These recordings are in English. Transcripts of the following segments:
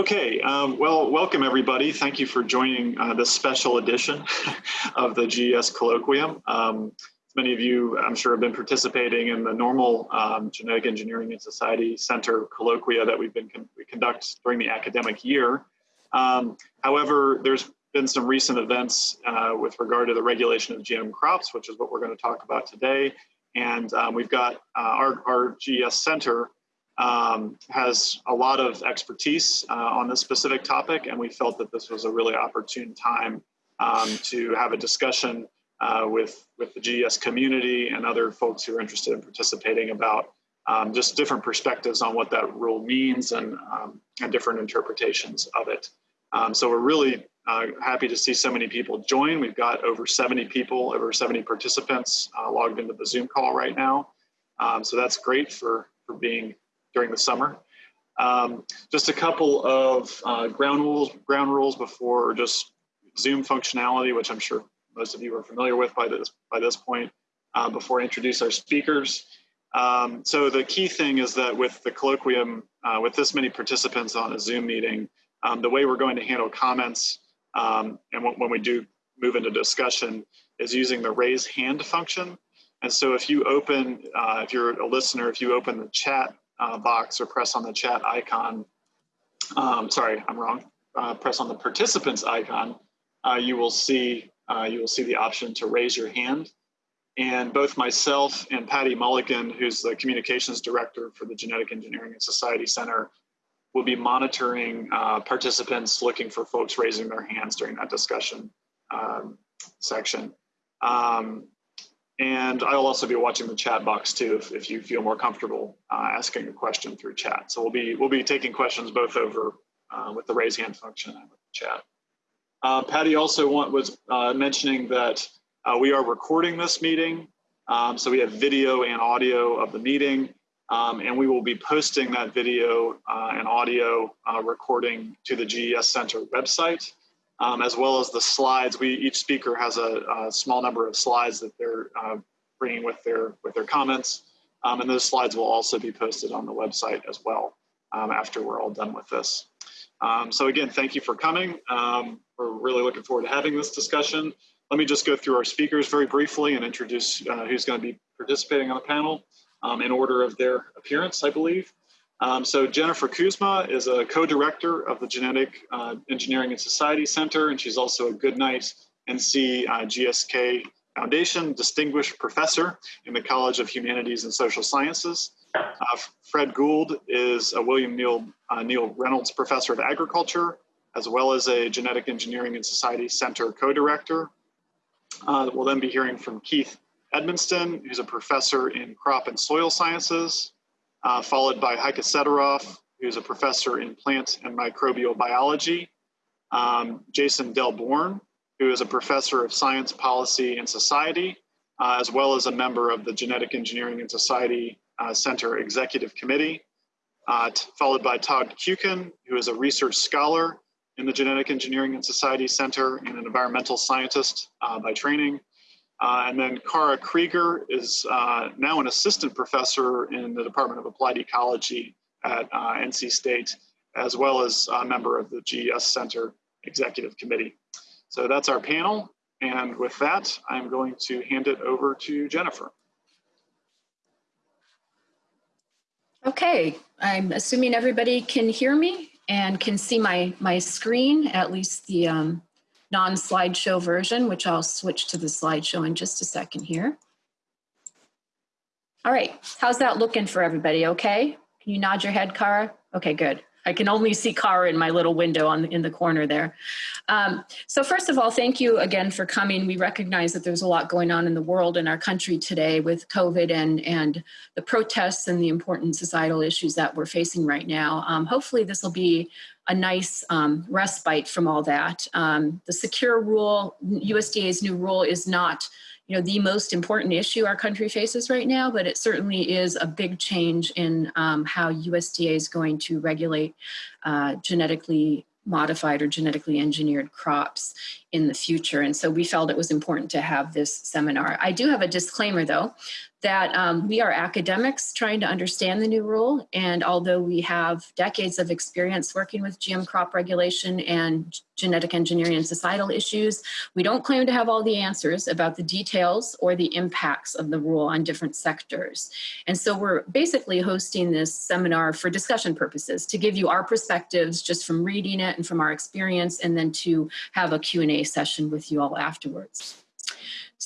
Okay, um, well, welcome everybody. Thank you for joining uh, this special edition of the GES Colloquium. Um, many of you, I'm sure, have been participating in the normal um, Genetic Engineering and Society Center colloquia that we've been con we conduct during the academic year. Um, however, there's been some recent events uh, with regard to the regulation of GM crops, which is what we're going to talk about today. And um, we've got uh, our, our GES Center um, has a lot of expertise uh, on this specific topic, and we felt that this was a really opportune time um, to have a discussion uh, with, with the GES community and other folks who are interested in participating about um, just different perspectives on what that rule means and, um, and different interpretations of it. Um, so we're really uh, happy to see so many people join. We've got over 70 people, over 70 participants uh, logged into the Zoom call right now. Um, so that's great for, for being during the summer. Um, just a couple of uh, ground rules, ground rules before just Zoom functionality, which I'm sure most of you are familiar with by this by this point. Uh, before I introduce our speakers, um, so the key thing is that with the colloquium, uh, with this many participants on a Zoom meeting, um, the way we're going to handle comments um, and when we do move into discussion is using the raise hand function. And so if you open, uh, if you're a listener, if you open the chat uh, box or press on the chat icon, um, sorry, I'm wrong, uh, press on the participants icon, uh, you will see uh, you will see the option to raise your hand. And both myself and Patty Mulligan, who's the communications director for the Genetic Engineering and Society Center, will be monitoring uh, participants looking for folks raising their hands during that discussion um, section. Um, and I'll also be watching the chat box too, if, if you feel more comfortable uh, asking a question through chat. So we'll be we'll be taking questions both over uh, with the raise hand function and with the chat. Uh, Patty also want, was uh, mentioning that uh, we are recording this meeting. Um, so we have video and audio of the meeting, um, and we will be posting that video uh, and audio recording to the GES Center website um, as well as the slides. We each speaker has a, a small number of slides that they're uh, bringing with their with their comments, um, and those slides will also be posted on the website as well um, after we're all done with this. Um, so again, thank you for coming. Um, we're really looking forward to having this discussion. Let me just go through our speakers very briefly and introduce uh, who's going to be participating on the panel um, in order of their appearance, I believe. Um, so Jennifer Kuzma is a co-director of the Genetic uh, Engineering and Society Center, and she's also a Goodnight NC uh, GSK Foundation Distinguished Professor in the College of Humanities and Social Sciences. Uh, Fred Gould is a William Neal, uh, Neal Reynolds Professor of Agriculture, as well as a Genetic Engineering and Society Center co-director. Uh, we'll then be hearing from Keith Edmisten, who's a professor in crop and soil sciences, uh, followed by Heike Sederoff, who's a professor in plant and microbial biology, um, Jason Delborne, who is a professor of science, policy, and society, uh, as well as a member of the Genetic Engineering and Society uh, Center Executive Committee, uh, followed by Todd Kuiken, who is a research scholar in the Genetic Engineering and Society Center and an environmental scientist uh, by training, uh, and then Khara Grieger is uh, now an assistant professor in the Department of Applied Ecology at uh, NC State, as well as a member of the GES Center Executive Committee. So that's our panel. And with that, I'm going to hand it over to Jennifer. Okay, I'm assuming everybody can hear me and can see my, my screen, at least the um, non-slideshow version, which I'll switch to the slideshow in just a second here. All right, how's that looking for everybody, okay? Can you nod your head, Khara? Okay, good. I can only see Khara in my little window on in the corner there. Um, so first of all, thank you again for coming. We recognize that there's a lot going on in the world and our country today with COVID and, and the protests and the important societal issues that we're facing right now. Um, hopefully this will be a nice um, respite from all that. Um, the secure rule, USDA's new rule is not you know, the most important issue our country faces right now, but it certainly is a big change in um, how USDA is going to regulate uh, genetically modified or genetically engineered crops in the future. And so we felt it was important to have this seminar. I do have a disclaimer though that um, we are academics trying to understand the new rule. And although we have decades of experience working with GM crop regulation and genetic engineering and societal issues, we don't claim to have all the answers about the details or the impacts of the rule on different sectors. And so we're basically hosting this seminar for discussion purposes to give you our perspectives just from reading it and from our experience, and then to have a Q&A session with you all afterwards.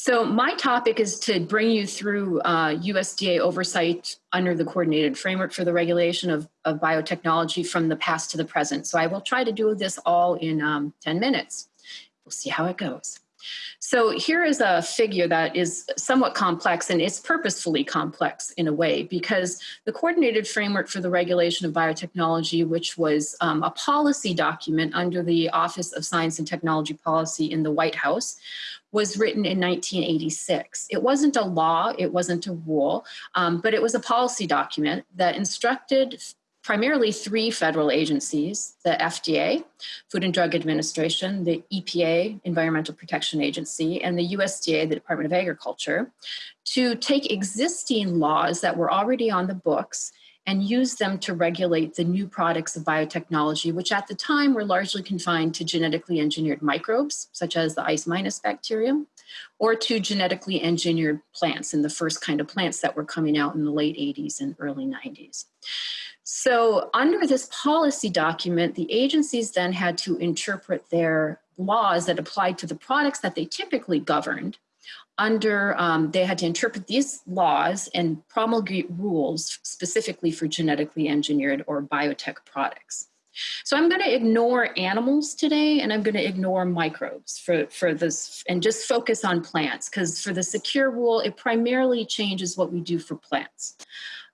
So my topic is to bring you through uh, USDA oversight under the coordinated framework for the regulation of, of, biotechnology from the past to the present. So I will try to do this all in um, 10 minutes. We'll see how it goes. So here is a figure that is somewhat complex and it's purposefully complex in a way because the coordinated framework for the regulation of biotechnology, which was um, a policy document under the Office of Science and Technology Policy in the White House, was written in 1986. It wasn't a law, it wasn't a rule, um, but it was a policy document that instructed primarily three federal agencies, the FDA, Food and Drug Administration, the EPA, Environmental Protection Agency, and the USDA, the Department of Agriculture, to take existing laws that were already on the books and use them to regulate the new products of biotechnology, which at the time were largely confined to genetically engineered microbes, such as the Ice minus bacterium, or to genetically engineered plants, and the first kind of plants that were coming out in the late 80s and early 90s. So, under this policy document, the agencies then had to interpret their laws that applied to the products that they typically governed under um, they had to interpret these laws and promulgate rules specifically for genetically engineered or biotech products. So i'm going to ignore animals today and i'm going to ignore microbes for, for this and just focus on plants because for the secure rule it primarily changes what we do for plants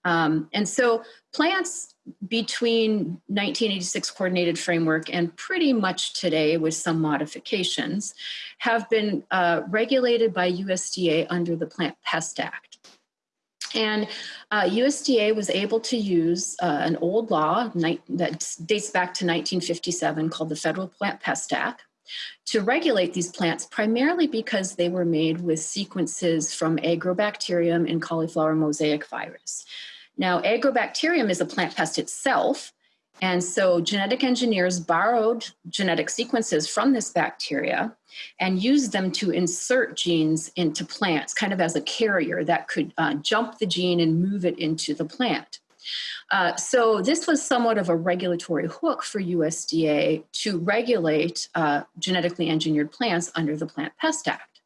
um, and so plants between 1986 coordinated framework and pretty much today with some modifications have been uh, regulated by USDA under the Plant Pest Act. And uh, USDA was able to use uh, an old law that dates back to 1957 called the Federal Plant Pest Act to regulate these plants primarily because they were made with sequences from agrobacterium and cauliflower mosaic virus. Now, agrobacterium is a plant pest itself. And so genetic engineers borrowed genetic sequences from this bacteria and used them to insert genes into plants, kind of as a carrier that could uh, jump the gene and move it into the plant. Uh, so this was somewhat of a regulatory hook for USDA to regulate uh, genetically engineered plants under the Plant Pest Act.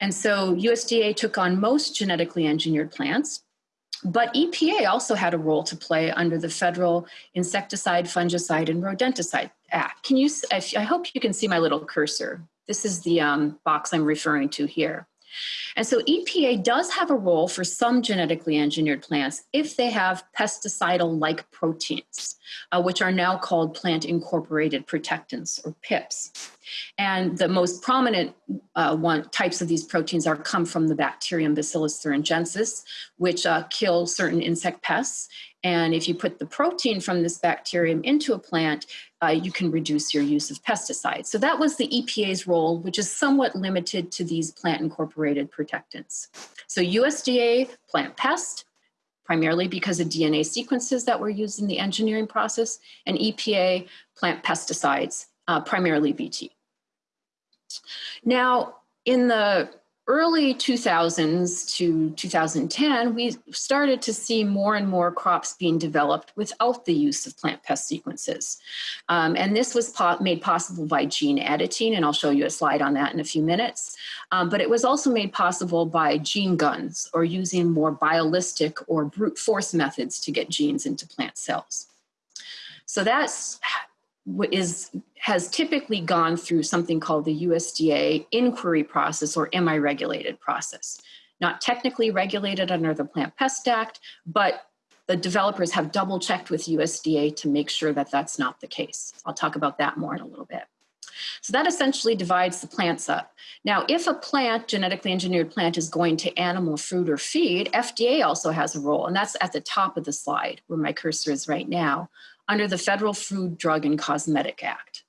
And so USDA took on most genetically engineered plants, but EPA also had a role to play under the Federal Insecticide, Fungicide, and Rodenticide Act. Can you? I hope you can see my little cursor. This is the um, box I'm referring to here. And so EPA does have a role for some genetically engineered plants if they have pesticidal like proteins, uh, which are now called plant incorporated protectants or PIPs. And the most prominent uh, one, types of these proteins are come from the bacterium Bacillus thuringiensis, which uh, kill certain insect pests. And if you put the protein from this bacterium into a plant, uh, you can reduce your use of pesticides. So that was the EPA's role, which is somewhat limited to these plant incorporated protectants. So USDA plant pest, primarily because of DNA sequences that were used in the engineering process, and EPA plant pesticides, uh, primarily BT. Now, in the early 2000s to 2010, we started to see more and more crops being developed without the use of plant pest sequences. Um, and this was po made possible by gene editing, and I'll show you a slide on that in a few minutes. Um, but it was also made possible by gene guns or using more biolistic or brute force methods to get genes into plant cells. So that's is has typically gone through something called the USDA inquiry process or am I regulated process. Not technically regulated under the Plant Pest Act, but the developers have double checked with USDA to make sure that that's not the case. I'll talk about that more in a little bit. So that essentially divides the plants up. Now, if a plant, genetically engineered plant, is going to animal food or feed, FDA also has a role, and that's at the top of the slide where my cursor is right now under the Federal Food, Drug, and Cosmetic Act.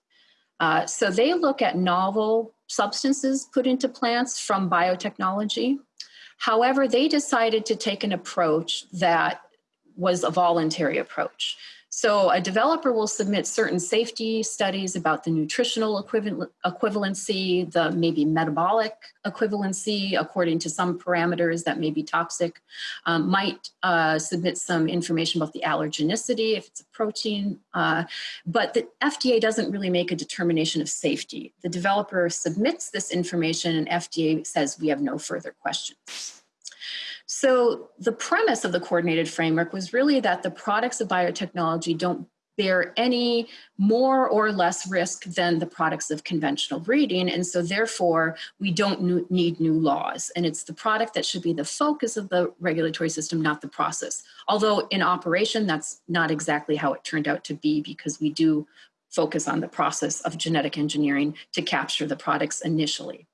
Uh, so they look at novel substances put into plants from biotechnology. However, they decided to take an approach that was a voluntary approach. So a developer will submit certain safety studies about the nutritional equivalency, the maybe metabolic equivalency according to some parameters that may be toxic, um, might uh, submit some information about the allergenicity if it's a protein, uh, but the FDA doesn't really make a determination of safety. The developer submits this information and FDA says we have no further questions. So the premise of the coordinated framework was really that the products of biotechnology don't bear any more or less risk than the products of conventional breeding. And so therefore, we don't need new laws. And it's the product that should be the focus of the regulatory system, not the process. Although in operation, that's not exactly how it turned out to be because we do focus on the process of genetic engineering to capture the products initially.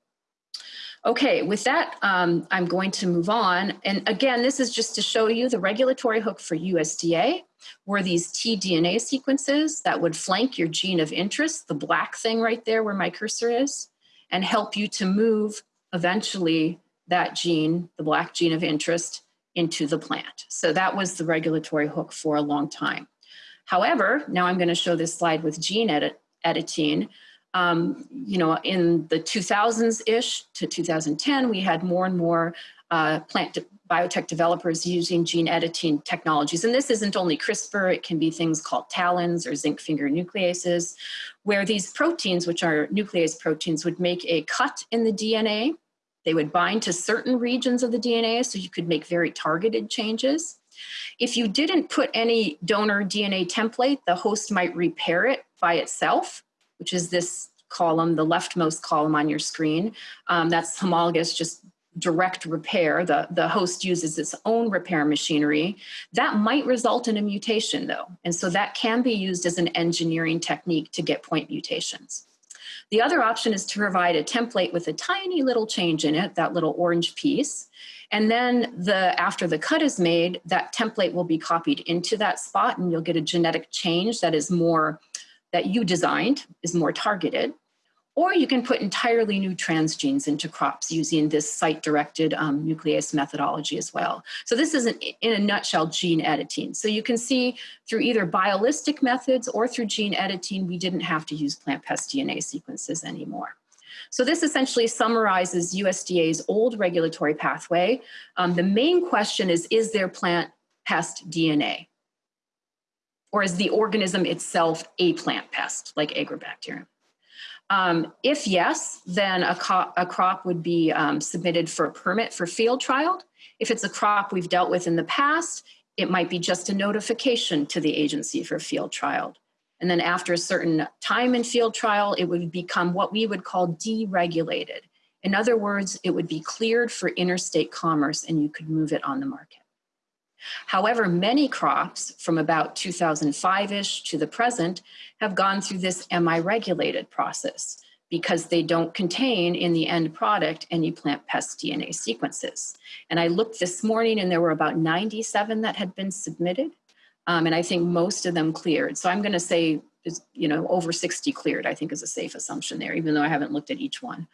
Okay, with that, um, I'm going to move on. And again, this is just to show you the regulatory hook for USDA were these tDNA sequences that would flank your gene of interest, the black thing right there where my cursor is, and help you to move eventually that gene, the black gene of interest, into the plant. So that was the regulatory hook for a long time. However, now I'm going to show this slide with gene edit editing um, you know, in the 2000s-ish to 2010, we had more and more uh, plant biotech developers using gene editing technologies. And this isn't only CRISPR, it can be things called TALENs or zinc finger nucleases, where these proteins, which are nuclease proteins, would make a cut in the DNA. They would bind to certain regions of the DNA so you could make very targeted changes. If you didn't put any donor DNA template, the host might repair it by itself which is this column, the leftmost column on your screen. Um, that's homologous, just direct repair. The, the host uses its own repair machinery. That might result in a mutation though. And so that can be used as an engineering technique to get point mutations. The other option is to provide a template with a tiny little change in it, that little orange piece. And then the after the cut is made, that template will be copied into that spot and you'll get a genetic change that is more that you designed is more targeted, or you can put entirely new transgenes into crops using this site-directed um, nuclease methodology as well. So this is, an, in a nutshell, gene editing. So you can see through either biolistic methods or through gene editing, we didn't have to use plant pest DNA sequences anymore. So this essentially summarizes USDA's old regulatory pathway. Um, the main question is, is there plant pest DNA? Or is the organism itself a plant pest like agrobacterium? Um, if yes, then a, a crop would be um, submitted for a permit for field trial. If it's a crop we've dealt with in the past, it might be just a notification to the agency for field trial. And then after a certain time in field trial, it would become what we would call deregulated. In other words, it would be cleared for interstate commerce and you could move it on the market. However, many crops from about 2005-ish to the present have gone through this MI regulated process because they don't contain in the end product any plant pest DNA sequences. And I looked this morning and there were about 97 that had been submitted. Um, and I think most of them cleared. So I'm gonna say you know, over 60 cleared, I think is a safe assumption there, even though I haven't looked at each one.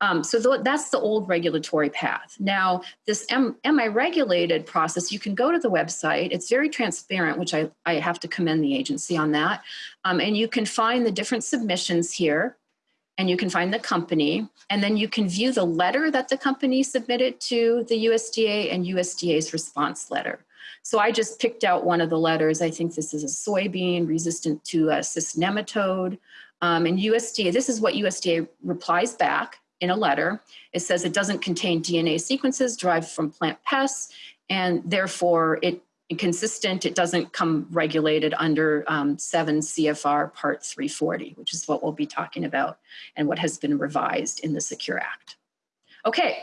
Um, so th that's the old regulatory path. Now, this M MI regulated process, you can go to the website. It's very transparent, which I, I have to commend the agency on that. Um, and you can find the different submissions here and you can find the company and then you can view the letter that the company submitted to the USDA and USDA's response letter. So I just picked out one of the letters. I think this is a soybean resistant to a cyst nematode. Um, and USDA, this is what USDA replies back in a letter. It says it doesn't contain DNA sequences derived from plant pests, and therefore it consistent, it doesn't come regulated under um, 7 CFR Part 340, which is what we'll be talking about and what has been revised in the Secure Act. Okay,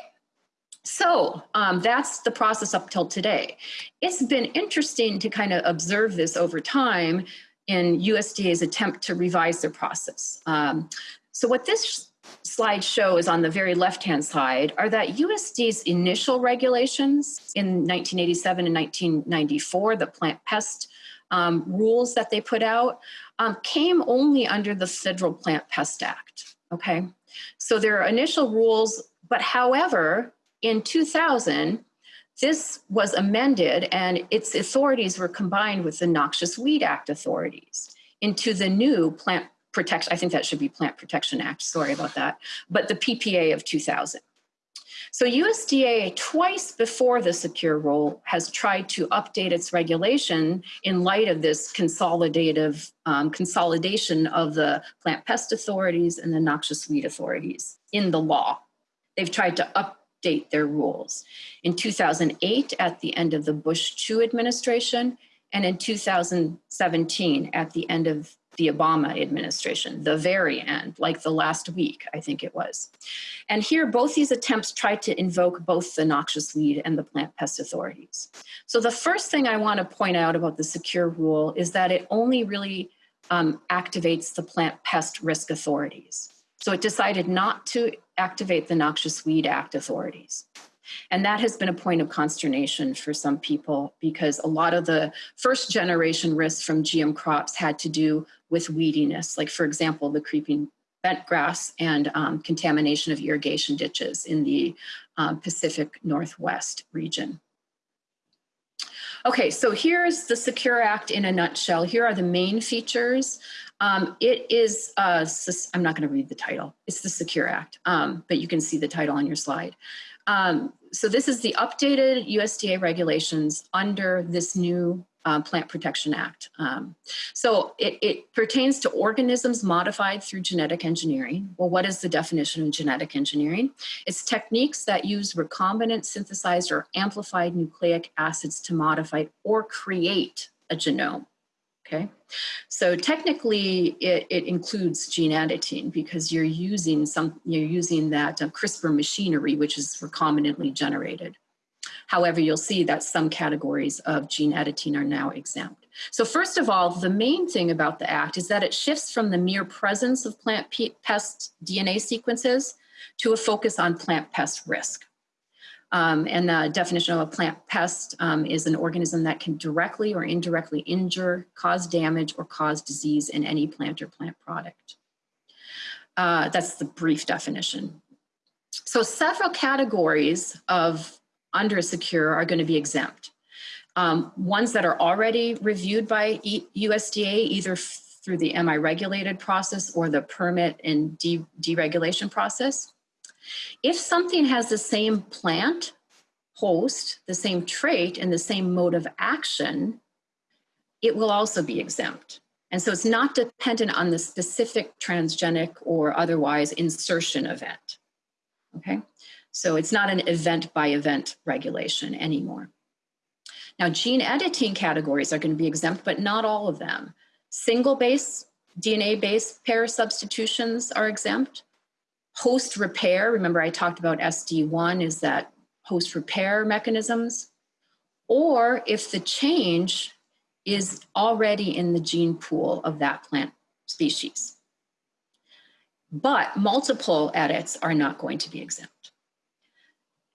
so um, that's the process up till today. It's been interesting to kind of observe this over time in USDA's attempt to revise their process. Um, so what this slide shows on the very left-hand side are that USDA's initial regulations in 1987 and 1994, the plant pest um, rules that they put out, um, came only under the Federal Plant Pest Act. Okay, so there are initial rules, but however, in 2000, this was amended and its authorities were combined with the Noxious Weed Act authorities into the new Plant Protection, I think that should be Plant Protection Act, sorry about that, but the PPA of 2000. So USDA twice before the secure rule has tried to update its regulation in light of this consolidative um, consolidation of the plant pest authorities and the noxious weed authorities in the law. They've tried to update their rules. In 2008, at the end of the Bush II administration, and in 2017, at the end of the Obama administration, the very end, like the last week, I think it was. And here, both these attempts tried to invoke both the noxious weed and the plant pest authorities. So the first thing I want to point out about the secure rule is that it only really um, activates the plant pest risk authorities. So it decided not to activate the Noxious Weed Act authorities. And that has been a point of consternation for some people because a lot of the first generation risks from GM crops had to do with weediness, like for example, the creeping bent grass and um, contamination of irrigation ditches in the um, Pacific Northwest region. Okay, so here's the Secure Act in a nutshell. Here are the main features. Um, it is, uh, I'm not going to read the title. It's the Secure Act, um, but you can see the title on your slide. Um, so this is the updated USDA regulations under this new uh, Plant Protection Act. Um, so it, it, pertains to organisms modified through genetic engineering. Well, what is the definition of genetic engineering? It's techniques that use recombinant synthesized or amplified nucleic acids to modify or create a genome. Okay, so technically it, it, includes gene editing because you're using some, you're using that uh, CRISPR machinery, which is recombinantly generated. However, you'll see that some categories of gene editing are now exempt. So first of all, the main thing about the act is that it shifts from the mere presence of plant pest DNA sequences to a focus on plant pest risk. Um, and the definition of a plant pest um, is an organism that can directly or indirectly injure, cause damage, or cause disease in any plant or plant product. Uh, that's the brief definition. So several categories of under secure are going to be exempt. Um, ones that are already reviewed by e USDA, either through the MI regulated process or the permit and de deregulation process. If something has the same plant host, the same trait, and the same mode of action, it will also be exempt. And so it's not dependent on the specific transgenic or otherwise insertion event. Okay, so it's not an event by event regulation anymore. Now, gene editing categories are going to be exempt, but not all of them. Single base, DNA base pair substitutions are exempt. Host repair, remember I talked about SD1, is that host repair mechanisms. Or if the change is already in the gene pool of that plant species. But multiple edits are not going to be exempt.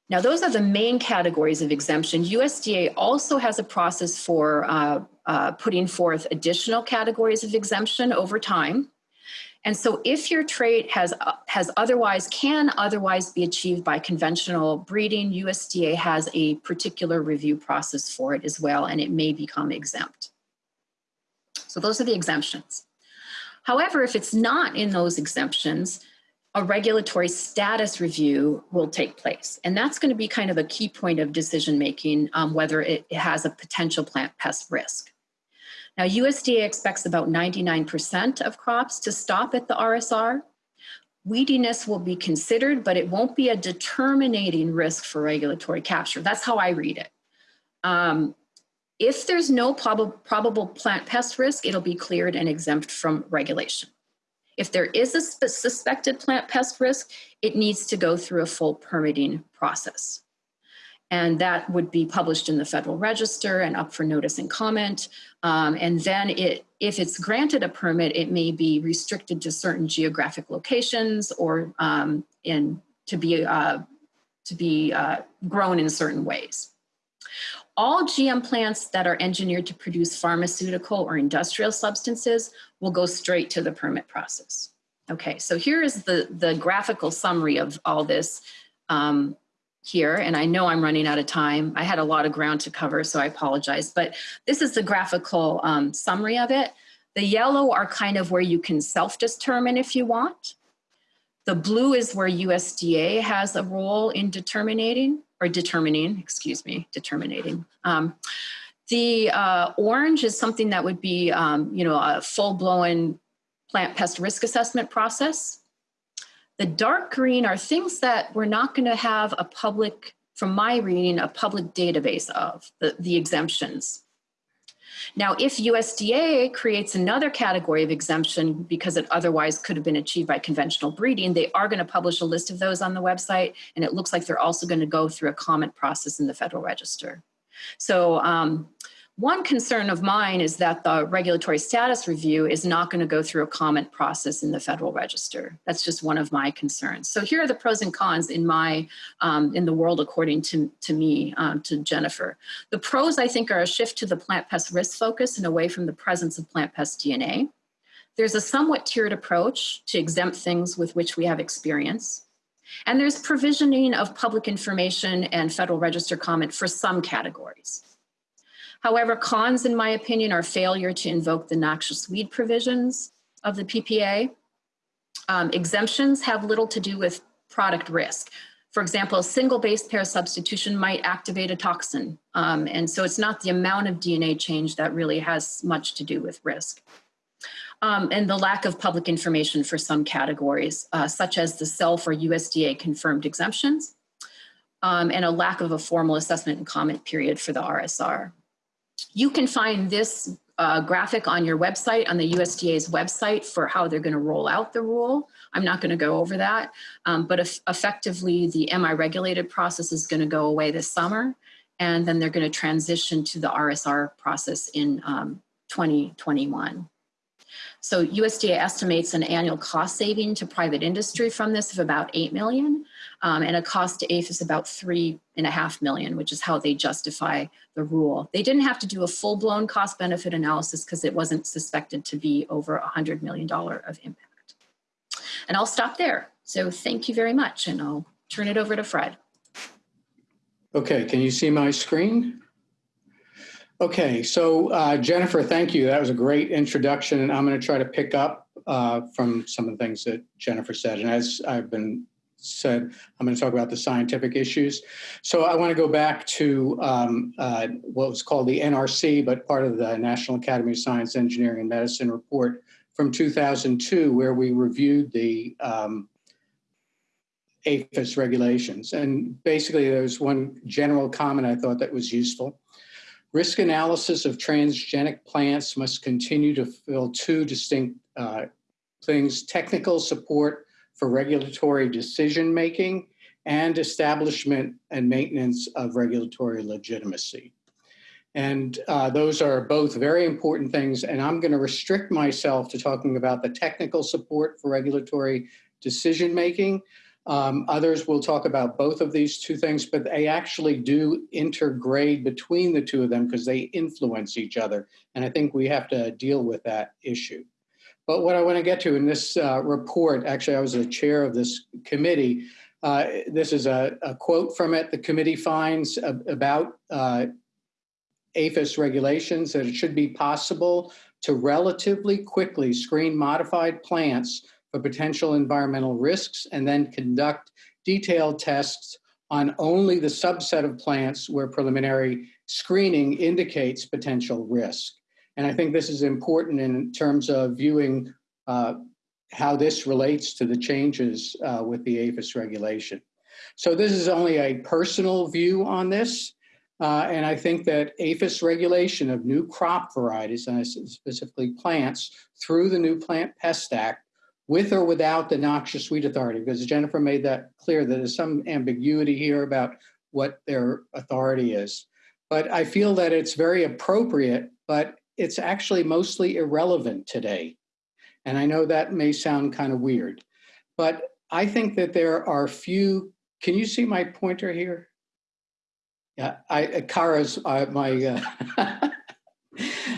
Now, those are the main categories of exemption. USDA also has a process for uh, uh, putting forth additional categories of exemption over time. And so if your trait has, has otherwise, can otherwise be achieved by conventional breeding, USDA has a particular review process for it as well, and it may become exempt. So those are the exemptions. However, if it's not in those exemptions, a regulatory status review will take place. And that's going to be kind of a key point of decision making, um, whether it has a potential plant pest risk. Now, USDA expects about 99% of crops to stop at the RSR. Weediness will be considered, but it won't be a determining risk for regulatory capture. That's how I read it. Um, if there's no prob probable plant pest risk, it'll be cleared and exempt from regulation. If there is a suspected plant pest risk, it needs to go through a full permitting process and that would be published in the Federal Register and up for notice and comment. Um, and then it, if it's granted a permit, it may be restricted to certain geographic locations or um, in, to be, uh, to be uh, grown in certain ways. All GM plants that are engineered to produce pharmaceutical or industrial substances will go straight to the permit process. Okay, so here is the, the graphical summary of all this um, here, and I know I'm running out of time. I had a lot of ground to cover, so I apologize, but this is the graphical um, summary of it. The yellow are kind of where you can self-determine if you want. The blue is where USDA has a role in determining or determining, excuse me, determining. Um, the uh, orange is something that would be, um, you know, a full-blown plant pest risk assessment process. The dark green are things that we're not going to have a public, from my reading, a public database of, the, the exemptions. Now, if USDA creates another category of exemption because it otherwise could have been achieved by conventional breeding, they are going to publish a list of those on the website, and it looks like they're also going to go through a comment process in the Federal Register. So um, one concern of mine is that the regulatory status review is not going to go through a comment process in the Federal Register. That's just one of my concerns. So here are the pros and cons in my um, in the world according to, to me, um, to Jennifer. The pros, I think, are a shift to the plant pest risk focus and away from the presence of plant pest DNA. There's a somewhat tiered approach to exempt things with which we have experience. And there's provisioning of public information and Federal Register comment for some categories. However, cons, in my opinion, are failure to invoke the noxious weed provisions of the PPA. Um, exemptions have little to do with product risk. For example, a single base pair substitution might activate a toxin. Um, and so it's not the amount of DNA change that really has much to do with risk. Um, and the lack of public information for some categories, uh, such as the self or USDA confirmed exemptions, um, and a lack of a formal assessment and comment period for the RSR. You can find this uh, graphic on your website, on the USDA's website for how they're going to roll out the rule. I'm not going to go over that, um, but if effectively the MI regulated process is going to go away this summer, and then they're going to transition to the RSR process in um, 2021. So USDA estimates an annual cost saving to private industry from this of about 8 million um, and a cost to APHIS about three and a half million, which is how they justify the rule. They didn't have to do a full blown cost benefit analysis because it wasn't suspected to be over a $100 million of impact. And I'll stop there. So thank you very much and I'll turn it over to Fred. Okay, can you see my screen? Okay, so uh, Jennifer, thank you. That was a great introduction, and I'm going to try to pick up uh, from some of the things that Jennifer said. And as I've been said, I'm going to talk about the scientific issues. So I want to go back to um, uh, what was called the NRC, but part of the National Academy of Science, Engineering, and Medicine report from 2002, where we reviewed the um, APHIS regulations. And basically, there was one general comment I thought that was useful. Risk analysis of transgenic plants must continue to fill two distinct uh, things, technical support for regulatory decision making and establishment and maintenance of regulatory legitimacy. And uh, those are both very important things. And I'm going to restrict myself to talking about the technical support for regulatory decision making um, others will talk about both of these two things, but they actually do intergrade between the two of them because they influence each other. And I think we have to deal with that issue. But what I want to get to in this uh, report, actually, I was the chair of this committee. Uh, this is a, a, quote from it. The committee finds about uh, APHIS regulations that it should be possible to relatively quickly screen modified plants for potential environmental risks and then conduct detailed tests on only the subset of plants where preliminary screening indicates potential risk. And I think this is important in terms of viewing uh, how this relates to the changes uh, with the APHIS regulation. So this is only a personal view on this. Uh, and I think that APHIS regulation of new crop varieties, and specifically plants, through the new Plant Pest Act with or without the noxious weed authority, because Jennifer made that clear that there's some ambiguity here about what their authority is. But I feel that it's very appropriate, but it's actually mostly irrelevant today. And I know that may sound kind of weird, but I think that there are few. Can you see my pointer here? Yeah, I, Khara's uh, my. Uh,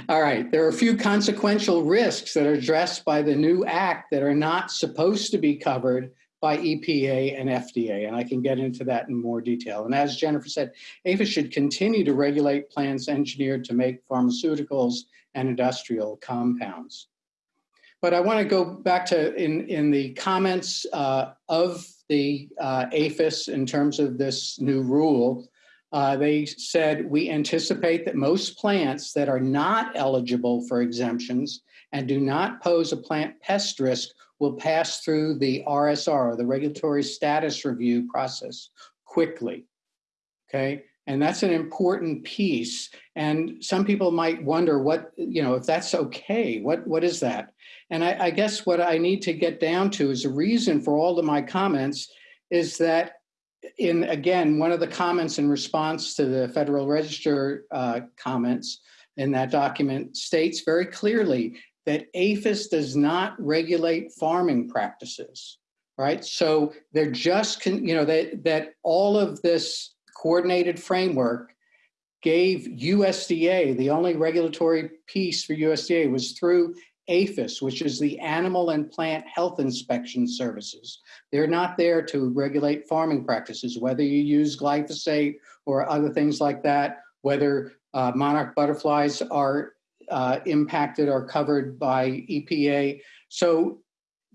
all right, there are a few consequential risks that are addressed by the new act that are not supposed to be covered by EPA and FDA, and I can get into that in more detail. And as Jennifer said, APHIS should continue to regulate plants engineered to make pharmaceuticals and industrial compounds. But I want to go back to in, in the comments uh, of the uh, APHIS in terms of this new rule. Uh, they said, we anticipate that most plants that are not eligible for exemptions and do not pose a plant pest risk will pass through the RSR, the regulatory status review process, quickly. Okay, and that's an important piece. And some people might wonder what, you know, if that's okay, what, what is that? And I, I guess what I need to get down to is a reason for all of my comments is that in again, one of the comments in response to the Federal Register uh, comments in that document states very clearly that APHIS does not regulate farming practices, right? So they're just, you know, that, that all of this coordinated framework gave USDA, the only regulatory piece for USDA was through APHIS, which is the Animal and Plant Health Inspection Services. They're not there to regulate farming practices, whether you use glyphosate or other things like that, whether uh, monarch butterflies are uh, impacted or covered by EPA. So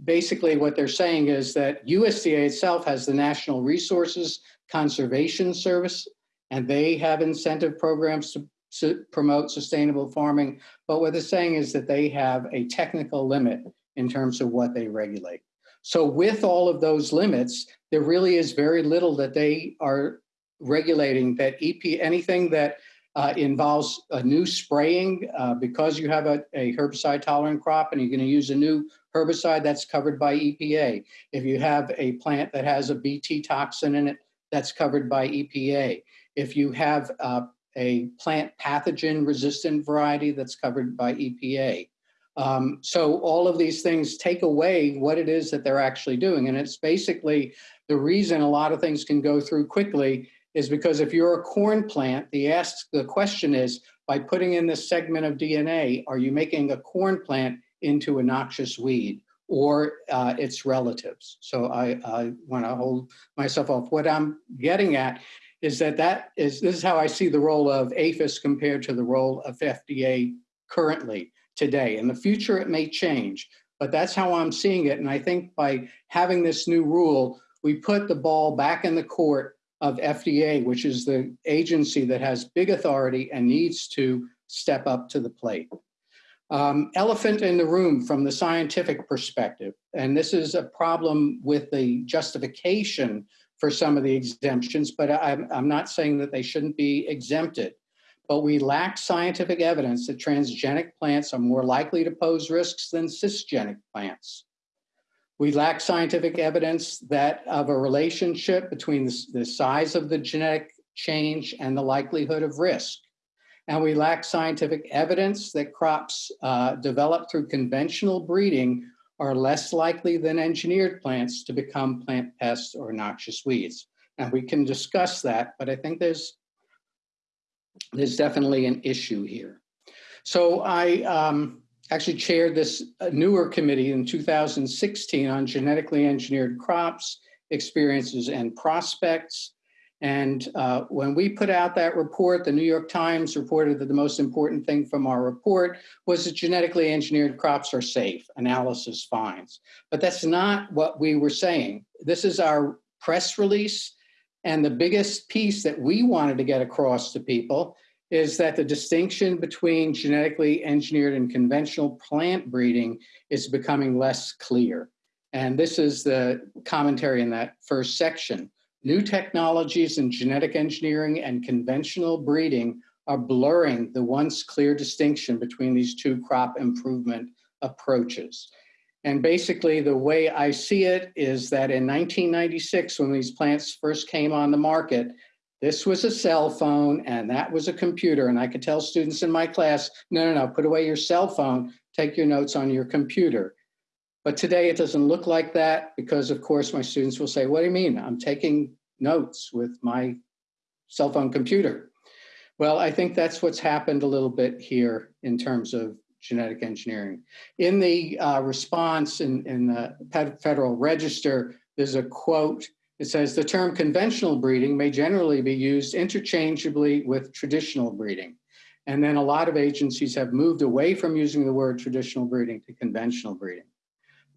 basically what they're saying is that USDA itself has the National Resources Conservation Service, and they have incentive programs to su promote sustainable farming. But what they're saying is that they have a technical limit in terms of what they regulate. So with all of those limits, there really is very little that they are regulating that EP, anything that uh, involves a new spraying uh, because you have a, a herbicide tolerant crop and you're going to use a new herbicide that's covered by EPA. If you have a plant that has a BT toxin in it, that's covered by EPA. If you have uh, a plant pathogen resistant variety that's covered by EPA. Um, so all of these things take away what it is that they're actually doing. And it's basically the reason a lot of things can go through quickly is because if you're a corn plant, the ask the question is, by putting in this segment of DNA, are you making a corn plant into a noxious weed or uh, its relatives? So I, I want to hold myself off. What I'm getting at is that that is this is how I see the role of APHIS compared to the role of FDA currently today. In the future, it may change, but that's how I'm seeing it. And I think by having this new rule, we put the ball back in the court of FDA, which is the agency that has big authority and needs to step up to the plate. Um, elephant in the room from the scientific perspective, and this is a problem with the justification for some of the exemptions, but I'm, I'm not saying that they shouldn't be exempted. But we lack scientific evidence that transgenic plants are more likely to pose risks than cisgenic plants. We lack scientific evidence that of a relationship between the, the size of the genetic change and the likelihood of risk. And we lack scientific evidence that crops uh, developed through conventional breeding are less likely than engineered plants to become plant pests or noxious weeds. And we can discuss that, but I think there's, there's definitely an issue here. So I um, actually chaired this uh, newer committee in 2016 on genetically engineered crops, experiences, and prospects. And uh, when we put out that report, the New York Times reported that the most important thing from our report was that genetically engineered crops are safe, analysis finds. But that's not what we were saying. This is our press release. And the biggest piece that we wanted to get across to people is that the distinction between genetically engineered and conventional plant breeding is becoming less clear. And this is the commentary in that first section. New technologies in genetic engineering and conventional breeding are blurring the once clear distinction between these two crop improvement approaches. And basically, the way I see it is that in 1996, when these plants first came on the market, this was a cell phone and that was a computer. And I could tell students in my class, no, no, no, put away your cell phone, take your notes on your computer. But today it doesn't look like that because of course my students will say, what do you mean? I'm taking notes with my cell phone computer. Well, I think that's what's happened a little bit here in terms of genetic engineering. In the uh, response in, in the Federal Register, there's a quote. It says the term conventional breeding may generally be used interchangeably with traditional breeding. And then a lot of agencies have moved away from using the word traditional breeding to conventional breeding.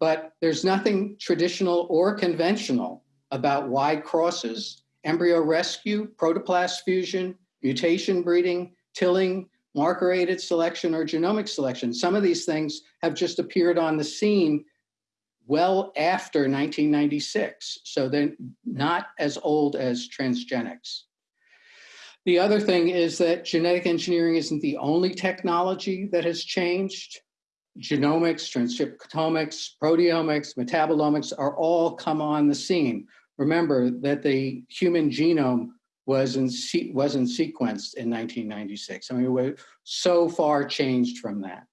But there's nothing traditional or conventional about wide crosses, embryo rescue, protoplast fusion, mutation breeding, TILLING, marker-aided selection, or genomic selection. Some of these things have just appeared on the scene well after 1996, so they're not as old as transgenics. The other thing is that genetic engineering isn't the only technology that has changed. Genomics, transcriptomics, proteomics, metabolomics are all come on the scene. Remember that the human genome was in wasn't sequenced in 1996. I mean, we're so far changed from that.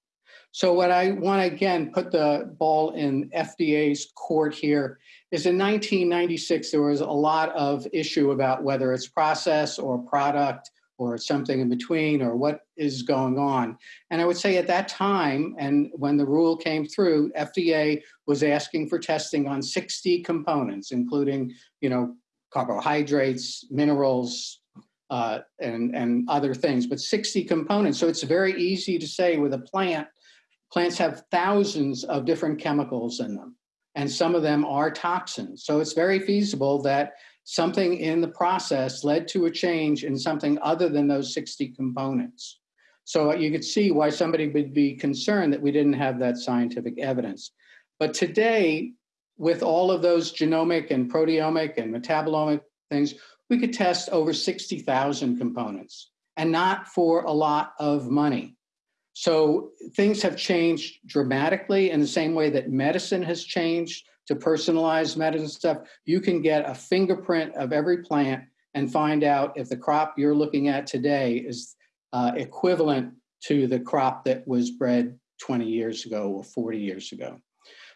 So what I want to again put the ball in FDA's court here is in 1996 there was a lot of issue about whether it's process or product or something in between or what is going on. And I would say at that time and when the rule came through, FDA was asking for testing on 60 components, including, you know, carbohydrates, minerals, uh, and, and other things, but 60 components. So it's very easy to say with a plant, plants have thousands of different chemicals in them, and some of them are toxins. So it's very feasible that something in the process led to a change in something other than those 60 components. So you could see why somebody would be concerned that we didn't have that scientific evidence. But today, with all of those genomic and proteomic and metabolomic things, we could test over 60,000 components and not for a lot of money. So things have changed dramatically in the same way that medicine has changed to personalized medicine stuff. You can get a fingerprint of every plant and find out if the crop you're looking at today is uh, equivalent to the crop that was bred 20 years ago or 40 years ago.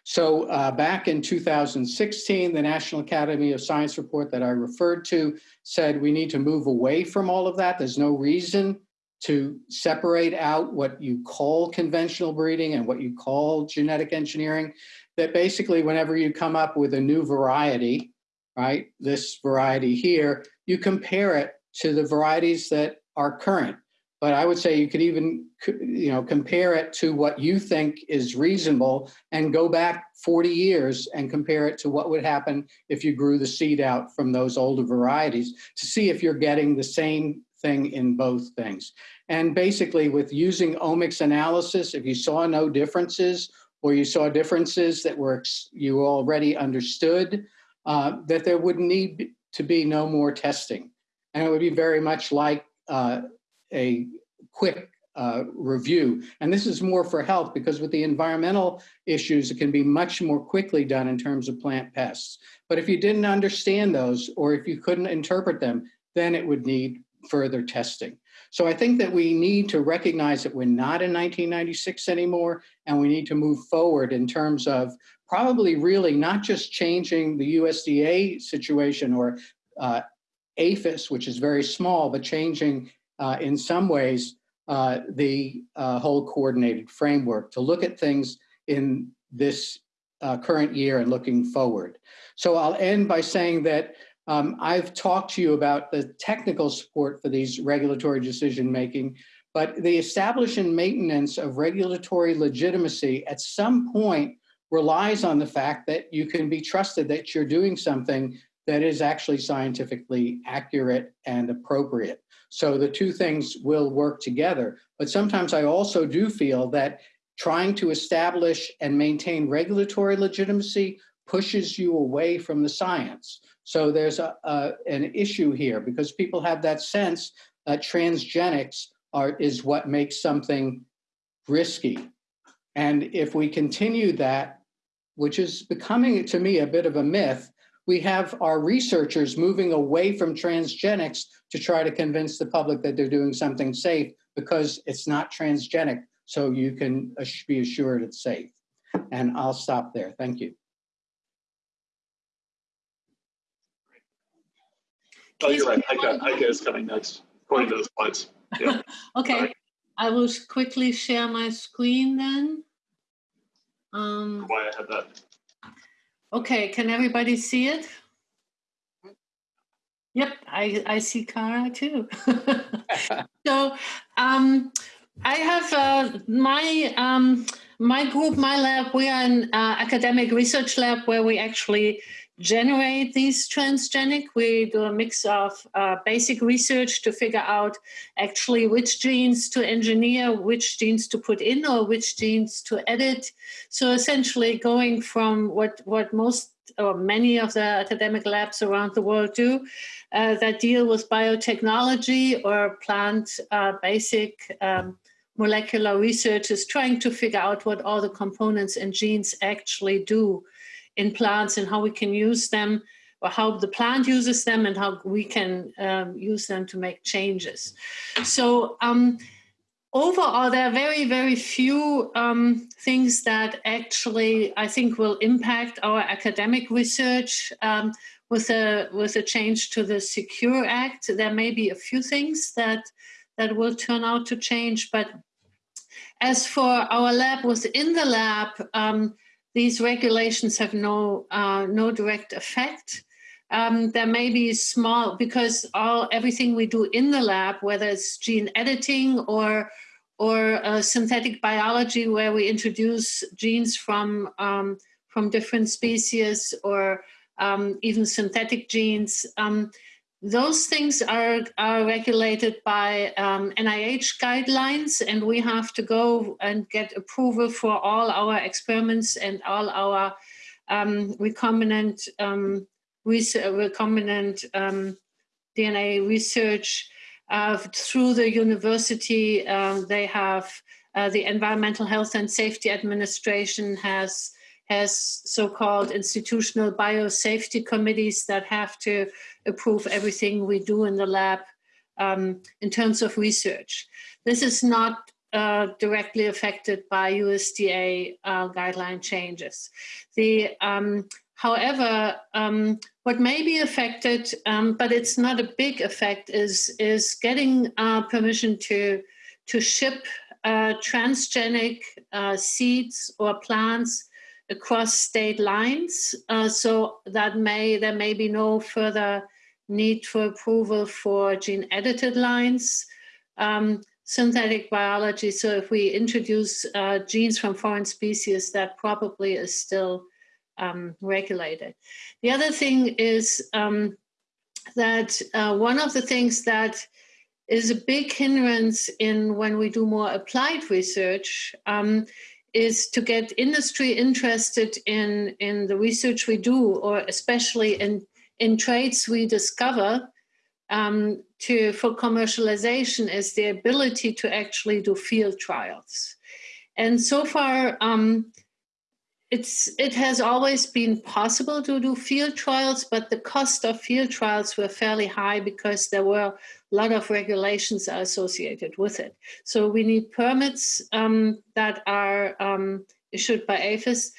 So uh, back in 2016, the National Academy of Science report that I referred to said we need to move away from all of that. There's no reason to separate out what you call conventional breeding and what you call genetic engineering. That basically whenever you come up with a new variety, right, this variety here, you compare it to the varieties that are current but I would say you could even you know compare it to what you think is reasonable and go back 40 years and compare it to what would happen if you grew the seed out from those older varieties to see if you're getting the same thing in both things. And basically with using omics analysis, if you saw no differences or you saw differences that were you already understood, uh, that there would need to be no more testing. And it would be very much like uh, a quick uh, review. And this is more for health because with the environmental issues, it can be much more quickly done in terms of plant pests. But if you didn't understand those or if you couldn't interpret them, then it would need further testing. So I think that we need to recognize that we're not in 1996 anymore, and we need to move forward in terms of probably really not just changing the USDA situation or uh, APHIS, which is very small, but changing uh, in some ways, uh, the uh, whole coordinated framework to look at things in this uh, current year and looking forward. So I'll end by saying that um, I've talked to you about the technical support for these regulatory decision making, but the establishment maintenance of regulatory legitimacy at some point relies on the fact that you can be trusted that you're doing something that is actually scientifically accurate and appropriate. So the two things will work together. But sometimes I also do feel that trying to establish and maintain regulatory legitimacy pushes you away from the science. So there's a, a, an issue here because people have that sense that transgenics are, is what makes something risky. And if we continue that, which is becoming to me a bit of a myth, we have our researchers moving away from transgenics to try to convince the public that they're doing something safe because it's not transgenic, so you can be assured it's safe. And I'll stop there. Thank you. Oh, you're right. Heike, Heike is coming next, according to the slides. Yeah. Okay. I will quickly share my screen then. Um, Why I had that. okay, can everybody see it? Yep, I, I see Khara too. so um, I have uh, my um, my group, my lab. We are an uh, academic research lab where we actually generate these transgenic. We do a mix of uh, basic research to figure out actually which genes to engineer, which genes to put in, or which genes to edit. So essentially, going from what what most or many of the academic labs around the world do uh, that deal with biotechnology or plant uh, basic um, molecular research is trying to figure out what all the components and genes actually do in plants and how we can use them or how the plant uses them and how we can um, use them to make changes. So um, overall, there are very, very few um, things that actually I think will impact our academic research. Um, with a with a change to the Secure Act, there may be a few things that that will turn out to change. But as for our lab within the lab, um, these regulations have no uh, no direct effect. Um, there may be small because all everything we do in the lab, whether it's gene editing or or uh, synthetic biology, where we introduce genes from um, from different species or um, even synthetic genes. Those things are, are regulated by um, NIH guidelines, and we have to go and get approval for all our experiments and all our um, recombinant, um, recombinant um, DNA research uh, through the university. Uh, they have uh, the Environmental Health and Safety Administration has has so-called institutional biosafety committees that have to approve everything we do in the lab um, in terms of research. This is not uh, directly affected by USDA uh, guideline changes. The, um, however, um, what may be affected, um, but it's not a big effect, is, is getting uh, permission to, to ship uh, transgenic uh, seeds or plants across state lines. Uh, so that may there may be no further need for approval for gene edited lines. Um, synthetic biology. So if we introduce uh, genes from foreign species, that probably is still um, regulated. The other thing is um, that uh, one of the things that is a big hindrance in when we do more applied research um, is to get industry interested in, in the research we do, or especially in, in traits we discover um, to, for commercialization is the ability to actually do field trials. And so far, um, it's, it has always been possible to do field trials, but the cost of field trials were fairly high because there were a lot of regulations are associated with it. So we need permits um, that are um, issued by APHIS.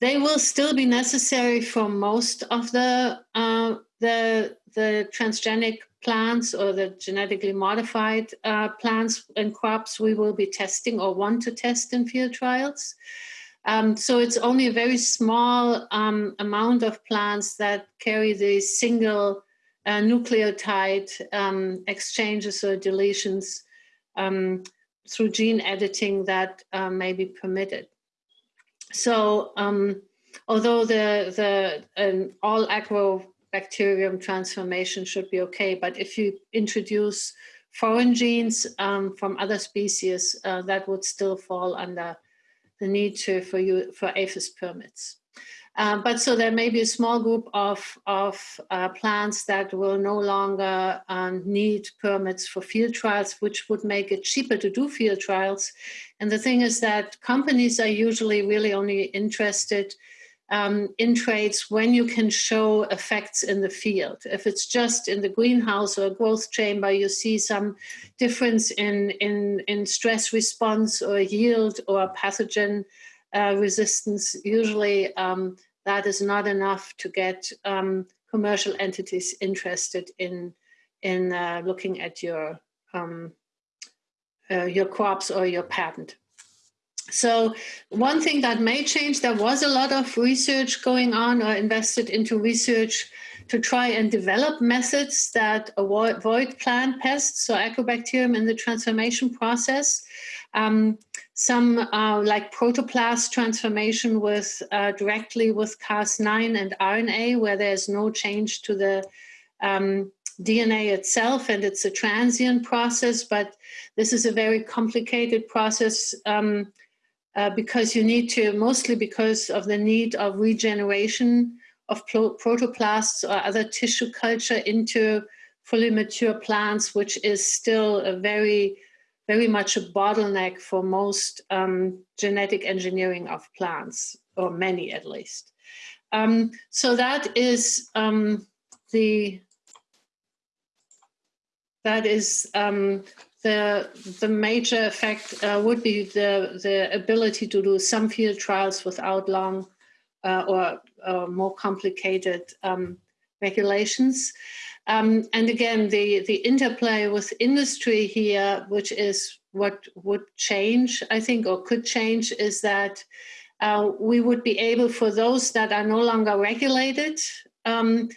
They will still be necessary for most of the uh, the the transgenic plants or the genetically modified uh, plants and crops we will be testing or want to test in field trials. Um, so it's only a very small um, amount of plants that carry the single uh, nucleotide um, exchanges or deletions um, through gene editing that uh, may be permitted. So um, although the, the um, all agrobacterium transformation should be okay, but if you introduce foreign genes um, from other species, uh, that would still fall under the need to, for you for APHIS permits. Um, but so there may be a small group of, of uh, plants that will no longer um, need permits for field trials, which would make it cheaper to do field trials. And the thing is that companies are usually really only interested um, in traits when you can show effects in the field. If it's just in the greenhouse or a growth chamber, you see some difference in, in, in stress response or yield or pathogen uh, resistance, usually um, that is not enough to get um, commercial entities interested in in uh, looking at your um, uh, your crops or your patent. So one thing that may change, there was a lot of research going on or invested into research to try and develop methods that avoid plant pests, so agrobacterium in the transformation process. Um, some uh, like protoplast transformation with uh, directly with Cas9 and RNA, where there's no change to the um, DNA itself, and it's a transient process, but this is a very complicated process um, uh, because you need to, mostly because of the need of regeneration of protoplasts or other tissue culture into fully mature plants, which is still a very, very much a bottleneck for most um, genetic engineering of plants, or many at least. Um, so that is um, the that is um, the the major effect uh, would be the the ability to do some field trials without long uh, or uh, more complicated um, regulations. Um, and again, the the interplay with industry here, which is what would change, I think, or could change, is that uh, we would be able, for those that are no longer regulated. Um,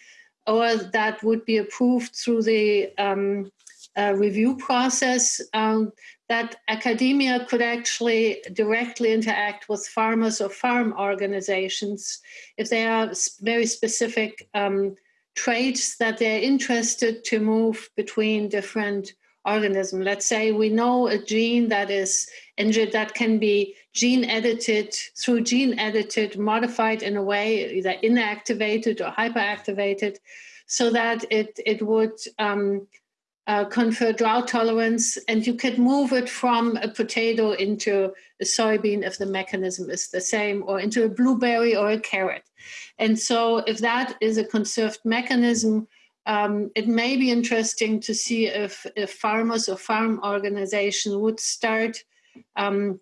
or that would be approved through the um, uh, review process um, that academia could actually directly interact with farmers or farm organizations if they are very specific um, traits that they're interested to move between different organisms. Let's say we know a gene that is injured that can be gene edited through gene edited, modified in a way either inactivated or hyperactivated, so that it it would um, uh, confer drought tolerance, and you could move it from a potato into a soybean if the mechanism is the same, or into a blueberry or a carrot. And so, if that is a conserved mechanism, um, it may be interesting to see if, if farmers or farm organization would start um,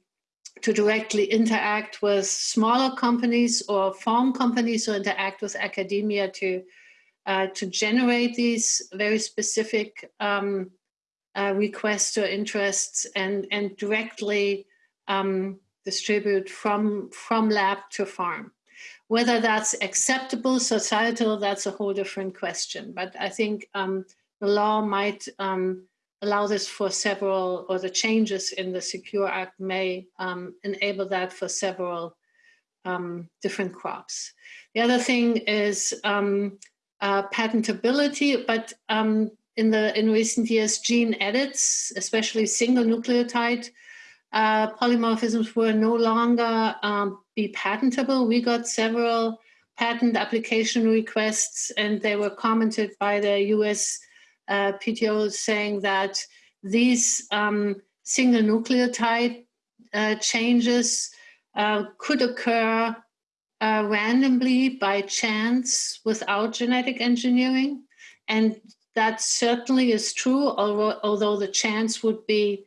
to directly interact with smaller companies or farm companies or interact with academia to uh, to generate these very specific um, uh, requests or interests and, and directly um, distribute from, from lab to farm. Whether that's acceptable societal, that's a whole different question. But I think um, the law might um, allow this for several, or the changes in the Secure Act may um, enable that for several um, different crops. The other thing is uh, patentability, but um, in the in recent years, gene edits, especially single nucleotide uh, polymorphisms, were no longer um, be patentable. We got several patent application requests, and they were commented by the U.S. Uh, PTO saying that these um, single nucleotide uh, changes uh, could occur uh, randomly by chance without genetic engineering. And that certainly is true, although, although the chance would be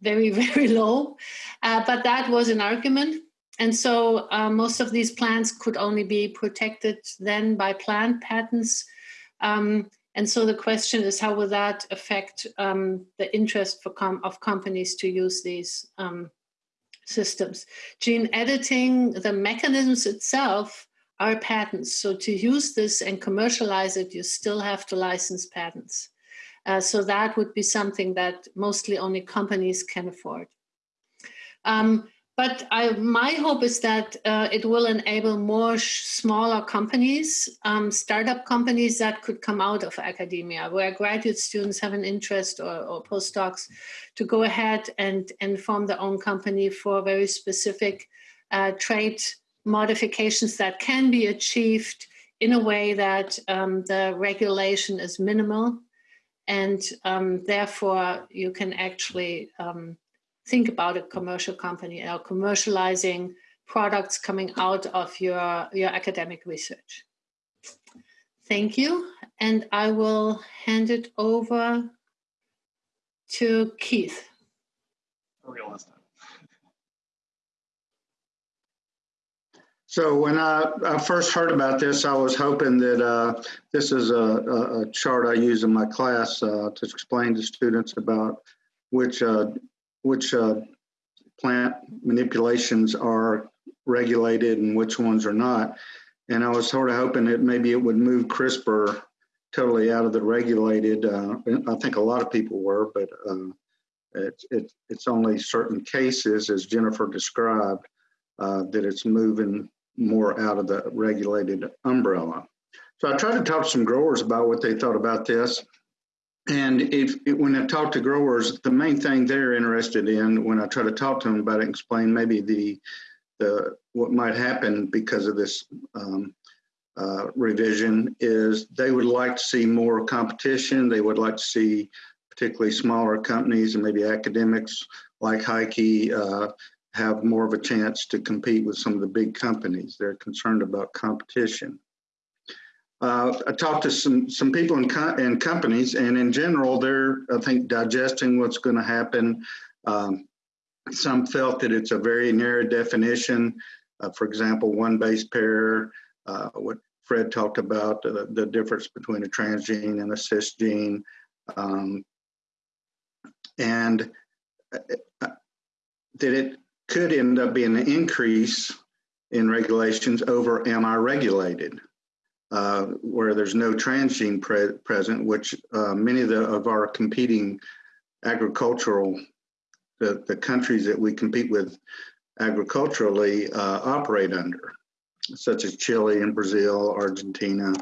very, very low. Uh, but that was an argument. And so uh, most of these plants could only be protected then by plant patents. Um, and so the question is, how will that affect um, the interest for com of companies to use these um, systems. Gene editing, the mechanisms itself are patents. So to use this and commercialize it, you still have to license patents. Uh, so that would be something that mostly only companies can afford. Um, but I, my hope is that uh, it will enable more smaller companies, um, startup companies that could come out of academia, where graduate students have an interest or, or postdocs to go ahead and, and form their own company for very specific uh, modifications that can be achieved in a way that um, the regulation is minimal. And um, therefore you can actually um, think about a commercial company or commercializing products coming out of your, your academic research. Thank you. And I will hand it over to Keith. Real last time. So when I, I, first heard about this, I was hoping that uh, this is a, a, a, chart I use in my class uh, to explain to students about which uh, which uh, plant manipulations are regulated and which ones are not. And I was sort of hoping that maybe it would move CRISPR totally out of the regulated. Uh, I think a lot of people were, but uh, it, it, it's only certain cases, as Jennifer described, that it's moving more out of the regulated umbrella. So I tried to talk to some growers about what they thought about this. And if when I talk to growers, the main thing they're interested in when I try to talk to them about it, explain maybe the the what might happen because of this um, uh, revision is they would like to see more competition. They would like to see particularly smaller companies and maybe academics like Heike uh, have more of a chance to compete with some of the big companies. They're concerned about competition. Uh, I talked to some some people in, co- in companies, and in general, they're I think digesting what's going to happen. Um, some felt that it's a very narrow definition. Uh, for example, one base pair. Uh, what Fred talked about uh, the difference between a transgene and a cisgene, um, and uh, uh, that it could end up being an increase in regulations over am I regulated, uh, where there's no transgene pre- present, which uh, many of, the, of our competing agricultural, the, the countries that we compete with agriculturally uh, operate under, such as Chile and Brazil, Argentina.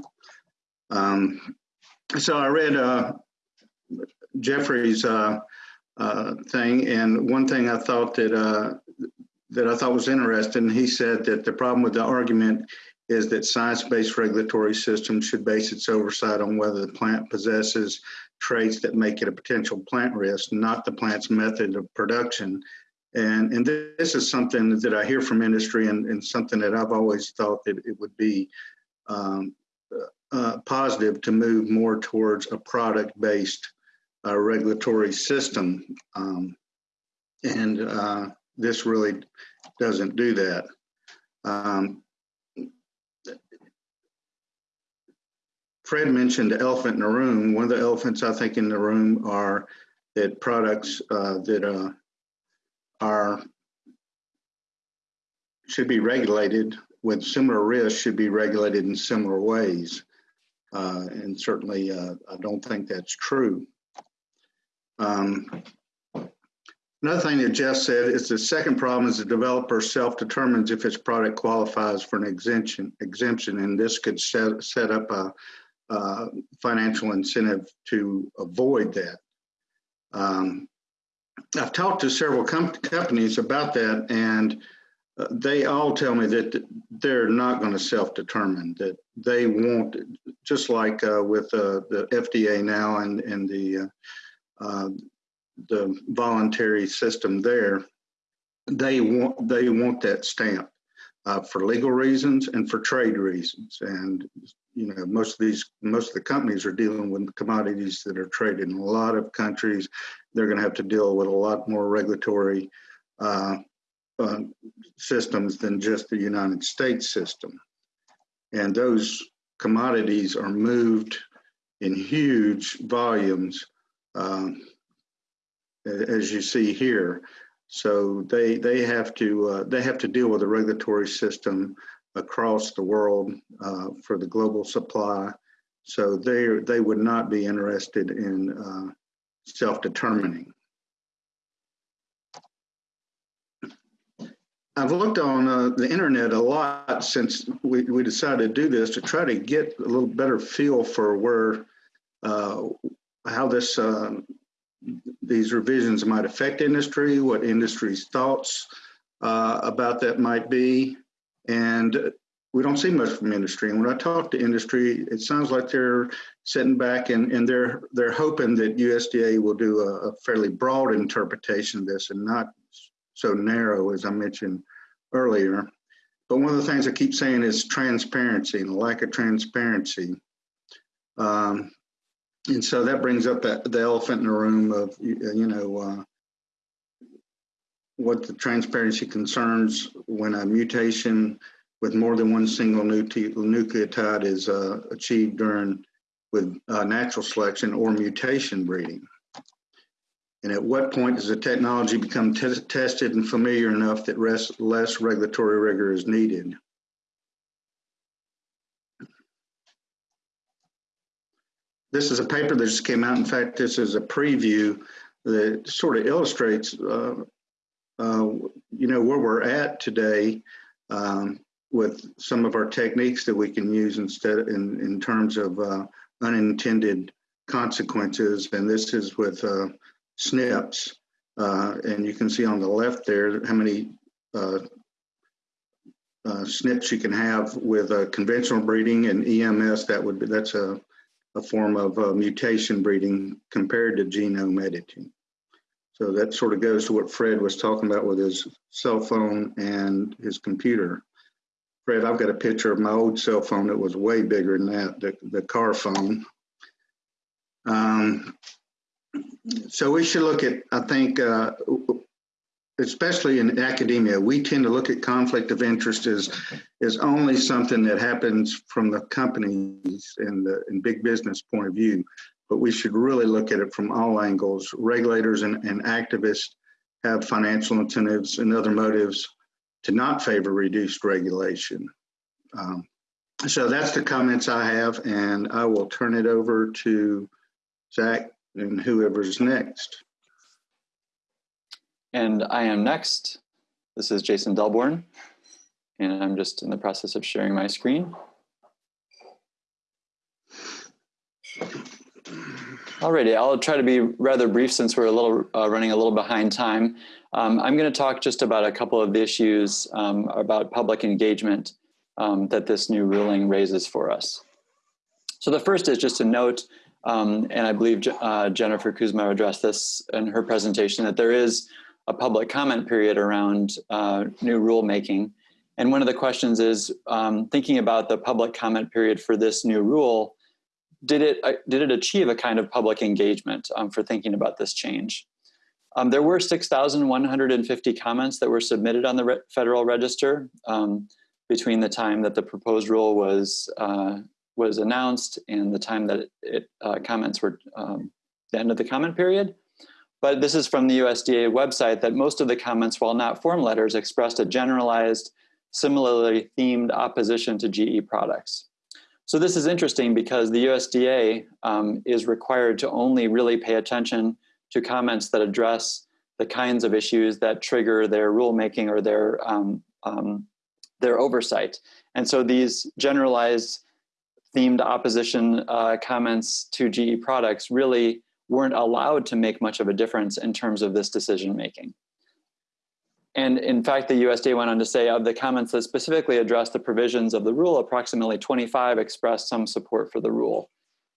Um, so I read uh, Jeffrey's uh, uh, thing, and one thing I thought that that I thought was interesting. He said that the problem with the argument is that science-based regulatory systems should base its oversight on whether the plant possesses traits that make it a potential plant risk, not the plant's method of production. And, and this is something that I hear from industry and, and something that I've always thought that it would be um, uh, positive to move more towards a product-based uh, regulatory system. Um, and uh, this really doesn't do that. Um, Fred mentioned the elephant in the room. One of the elephants I think in the room are that products uh, that uh, are should be regulated with similar risks should be regulated in similar ways. Uh, and certainly, uh, I don't think that's true. Um, Another thing that Jeff said is the second problem is the developer self-determines if its product qualifies for an exemption, exemption and this could set, set up a, a financial incentive to avoid that. Um, I've talked to several com- companies about that, and uh, they all tell me that they're not going to self-determine. That they won't, just like uh, with uh, the FDA now and and the uh, uh, the voluntary system there, they want they want that stamp uh, for legal reasons and for trade reasons. And you know, most of these most of the companies are dealing with commodities that are traded in a lot of countries. They're going to have to deal with a lot more regulatory uh, uh, systems than just the United States system. And those commodities are moved in huge volumes. Um, as you see here. So they they have to uh, they have to deal with a regulatory system across the world uh, for the global supply. So they they would not be interested in uh, self-determining. I've looked on uh, the internet a lot since we, we decided to do this to try to get a little better feel for where uh, how this uh, these revisions might affect industry, what industry's thoughts uh, about that might be. And we don't see much from industry. And when I talk to industry, it sounds like they're sitting back and, and they're they're hoping that USDA will do a, a fairly broad interpretation of this and not so narrow as I mentioned earlier. But one of the things I keep saying is transparency and the lack of transparency. Um, and so that brings up the, the elephant in the room of you know uh, what the transparency concerns when a mutation with more than one single nucleotide is uh, achieved during with uh, natural selection or mutation breeding. And at what point does the technology become tested and familiar enough that less regulatory rigor is needed? This is a paper that just came out. In fact, this is a preview that sort of illustrates, uh, uh, you know, where we're at today um, with some of our techniques that we can use instead in, in terms of uh, unintended consequences. And this is with uh, SNPs. Uh, and you can see on the left there how many uh, uh, SNPs you can have with uh, conventional breeding and EMS. That would be that's a, a form of uh, mutation breeding compared to genome editing. So that sort of goes to what Fred was talking about with his cell phone and his computer. Fred, I've got a picture of my old cell phone that was way bigger than that, the, the car phone. Um, so we should look at, I think, uh, especially in academia, we tend to look at conflict of interest as, as only something that happens from the companies and the and big business point of view. But we should really look at it from all angles. Regulators and, and activists have financial incentives and other motives to not favor reduced regulation. Um, so that's the comments I have, and I will turn it over to Zach and whoever's next. And I am next. This is Jason Delborne, and I'm just in the process of sharing my screen. Alrighty, I'll try to be rather brief since we're a little uh, running a little behind time. Um, I'm going to talk just about a couple of the issues um, about public engagement um, that this new ruling raises for us. So the first is just a note um, and I believe uh, Jennifer Kuzma addressed this in her presentation, that there is a public comment period around uh, new rulemaking. And one of the questions is, um, thinking about the public comment period for this new rule, did it, uh, did it achieve a kind of public engagement um, for thinking about this change? Um, there were 6,150 comments that were submitted on the Re Federal Register um, between the time that the proposed rule was uh, was announced and the time that it, uh, comments were um, the end of the comment period. But this is from the USDA website that most of the comments, while not form letters, expressed a generalized, similarly themed opposition to GE products. So this is interesting because the USDA um, is required to only really pay attention to comments that address the kinds of issues that trigger their rulemaking or their um, um, their oversight. And so these generalized themed opposition uh, comments to GE products really weren't allowed to make much of a difference in terms of this decision making. And in fact, the USDA went on to say of the comments that specifically addressed the provisions of the rule, approximately 25 expressed some support for the rule.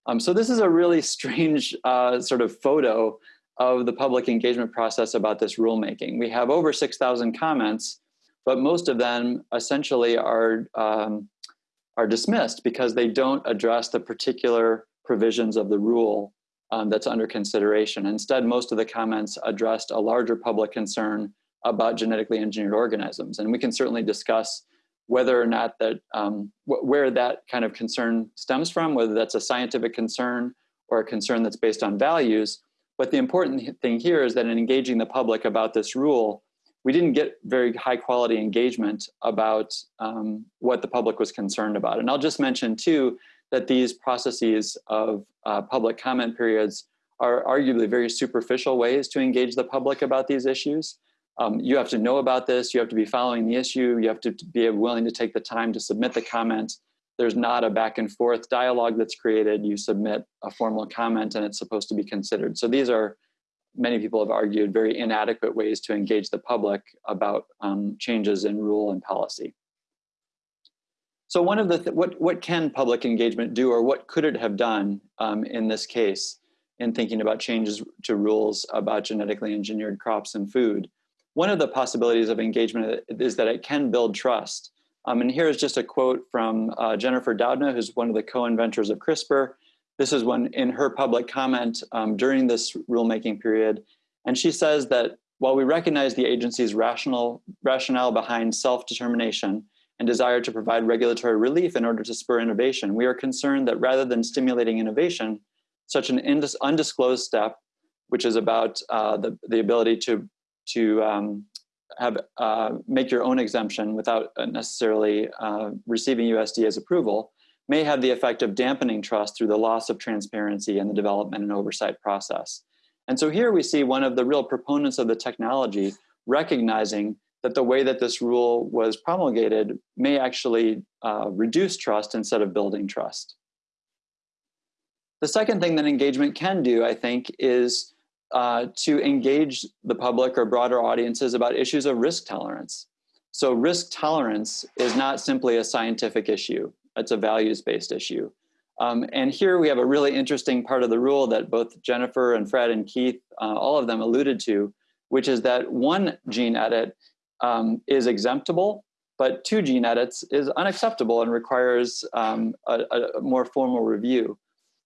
Um, so this is a really strange uh, sort of photo of the public engagement process about this rulemaking. We have over 6,000 comments, but most of them essentially are um, are dismissed because they don't address the particular provisions of the rule um, that's under consideration. Instead, most of the comments addressed a larger public concern about genetically engineered organisms. And we can certainly discuss whether or not that, um, wh where that kind of concern stems from, whether that's a scientific concern or a concern that's based on values. But the important thing here is that in engaging the public about this rule, we didn't get very high quality engagement about um, what the public was concerned about. And I'll just mention too that these processes of uh, public comment periods are arguably very superficial ways to engage the public about these issues. Um, you have to know about this, you have to be following the issue, you have to be willing to take the time to submit the comment. There's not a back and forth dialogue that's created. You submit a formal comment and it's supposed to be considered. So these are many people have argued, very inadequate ways to engage the public about um, changes in rule and policy. So one of the, th what, what can public engagement do or what could it have done um, in this case in thinking about changes to rules about genetically engineered crops and food? One of the possibilities of engagement is that it can build trust. Um, and here is just a quote from uh, Jennifer Doudna, who's one of the co-inventors of CRISPR, this is when in her public comment um, during this rulemaking period. And she says that while we recognize the agency's rational rationale behind self-determination and desire to provide regulatory relief in order to spur innovation. We are concerned that rather than stimulating innovation, such an undisclosed step, which is about uh, the, the ability to, to um, have uh, make your own exemption without necessarily uh, receiving USDA's approval, may have the effect of dampening trust through the loss of transparency in the development and oversight process. And so here we see one of the real proponents of the technology recognizing that the way that this rule was promulgated may actually uh, reduce trust instead of building trust. The second thing that engagement can do, I think, is uh, to engage the public or broader audiences about issues of risk tolerance. So risk tolerance is not simply a scientific issue, it's a values-based issue. Um, and here we have a really interesting part of the rule that both Jennifer and Fred and Keith, uh, all of them alluded to, which is that one gene edit um, is exemptable, but two gene edits is unacceptable and requires um, a, a, more formal review.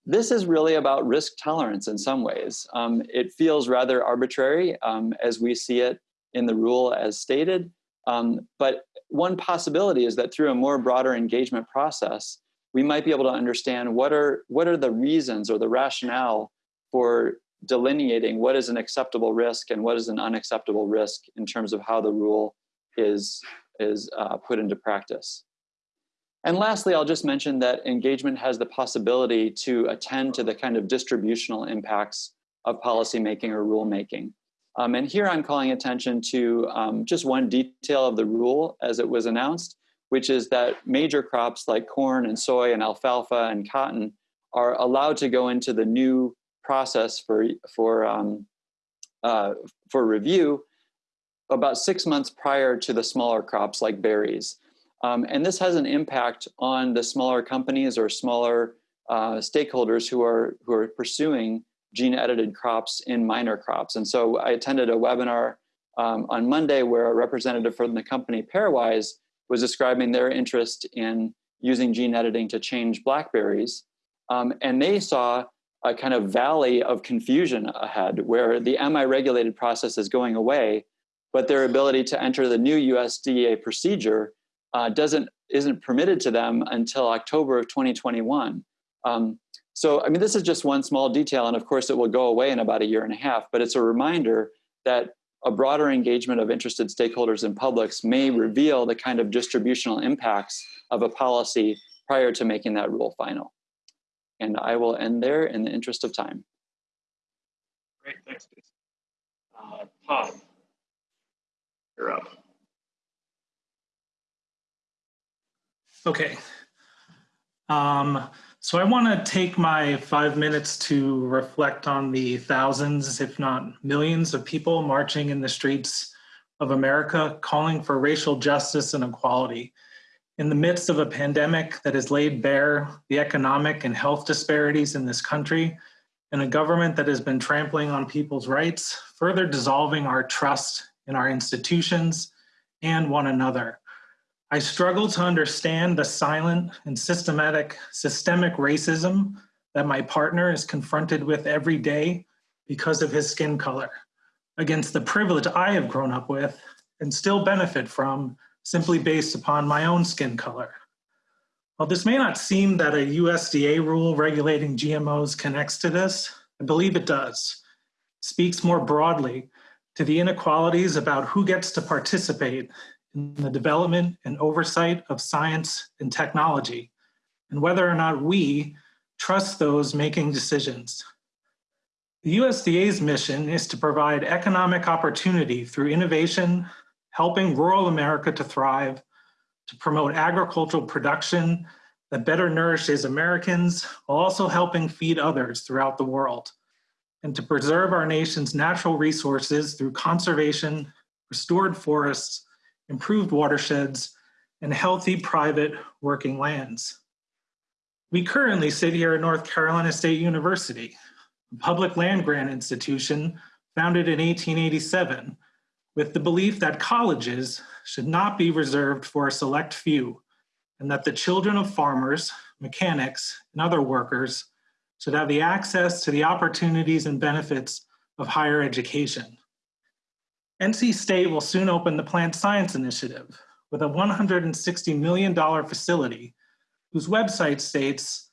This is really about risk tolerance in some ways. Um, it feels rather arbitrary um, as we see it in the rule as stated, um, but one possibility is that through a more broader engagement process, we might be able to understand what are, what are the reasons or the rationale for delineating what is an acceptable risk and what is an unacceptable risk in terms of how the rule is, is uh, put into practice. And lastly, I'll just mention that engagement has the possibility to attend to the kind of distributional impacts of policymaking or rulemaking. Um, and here I'm calling attention to um, just one detail of the rule as it was announced, which is that major crops like corn and soy and alfalfa and cotton are allowed to go into the new process for, for, um, uh, for review about six months prior to the smaller crops like berries. Um, and this has an impact on the smaller companies or smaller uh, stakeholders who are, who are pursuing gene edited crops in minor crops. And so I attended a webinar um, on Monday where a representative from the company Pairwise was describing their interest in using gene editing to change blackberries. Um, and they saw a kind of valley of confusion ahead where the Am I regulated process is going away, but their ability to enter the new USDA procedure uh, doesn't isn't permitted to them until October of 2021. Um, so, I mean, this is just one small detail, and of course it will go away in about a year and a half, but it's a reminder that a broader engagement of interested stakeholders and publics may reveal the kind of distributional impacts of a policy prior to making that rule final. And I will end there in the interest of time. Great, thanks, Jason. Uh, Todd, you're up. Okay. Um, so I want to take my five minutes to reflect on the thousands, if not millions, of people marching in the streets of America calling for racial justice and equality in the midst of a pandemic that has laid bare the economic and health disparities in this country, and a government that has been trampling on people's rights, further dissolving our trust in our institutions and one another. I struggle to understand the silent and systematic systemic racism that my partner is confronted with every day because of his skin color, against the privilege I have grown up with and still benefit from simply based upon my own skin color. While this may not seem that a USDA rule regulating GMOs connects to this, I believe it does. It speaks more broadly to the inequalities about who gets to participate in the development and oversight of science and technology, and whether or not we trust those making decisions. The USDA's mission is to provide economic opportunity through innovation, helping rural America to thrive, to promote agricultural production that better nourishes Americans while also helping feed others throughout the world, and to preserve our nation's natural resources through conservation, restored forests, improved watersheds, and healthy private working lands. We currently sit here at North Carolina State University, a public land grant institution founded in 1887 with the belief that colleges should not be reserved for a select few, and that the children of farmers, mechanics, and other workers should have the access to the opportunities and benefits of higher education. NC State will soon open the Plant Science Initiative, with a $160 million facility whose website states,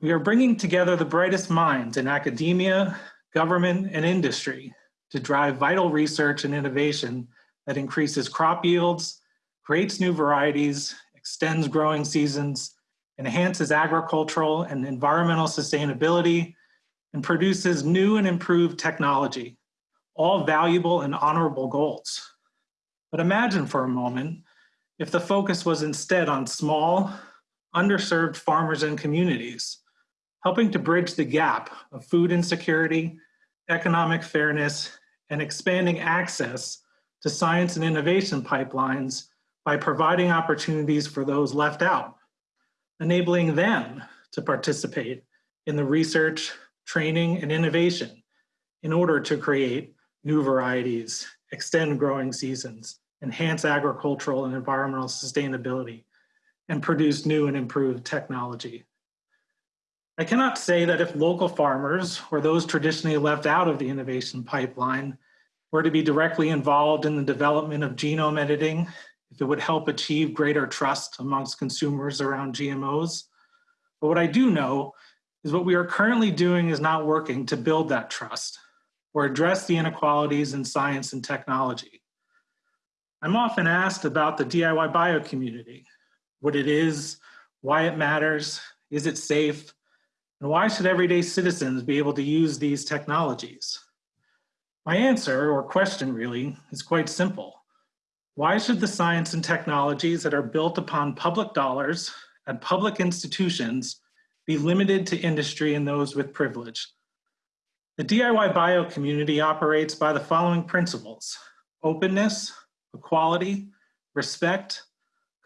we are bringing together the brightest minds in academia, government, and industry to drive vital research and innovation that increases crop yields, creates new varieties, extends growing seasons, enhances agricultural and environmental sustainability, and produces new and improved technology, all valuable and honorable goals. But imagine for a moment if the focus was instead on small, underserved farmers and communities, helping to bridge the gap of food insecurity, economic fairness, and expanding access to science and innovation pipelines by providing opportunities for those left out, enabling them to participate in the research, training, and innovation in order to create new varieties, extend growing seasons, enhance agricultural and environmental sustainability, and produce new and improved technology. I cannot say that if local farmers or those traditionally left out of the innovation pipeline were to be directly involved in the development of genome editing, if it would help achieve greater trust amongst consumers around GMOs. But what I do know is what we are currently doing is not working to build that trust or address the inequalities in science and technology. I'm often asked about the DIY bio community, what it is, why it matters, is it safe, and why should everyday citizens be able to use these technologies? My answer, or question really, is quite simple. Why should the science and technologies that are built upon public dollars and public institutions be limited to industry and those with privilege? The DIY bio community operates by the following principles openness, equality, respect,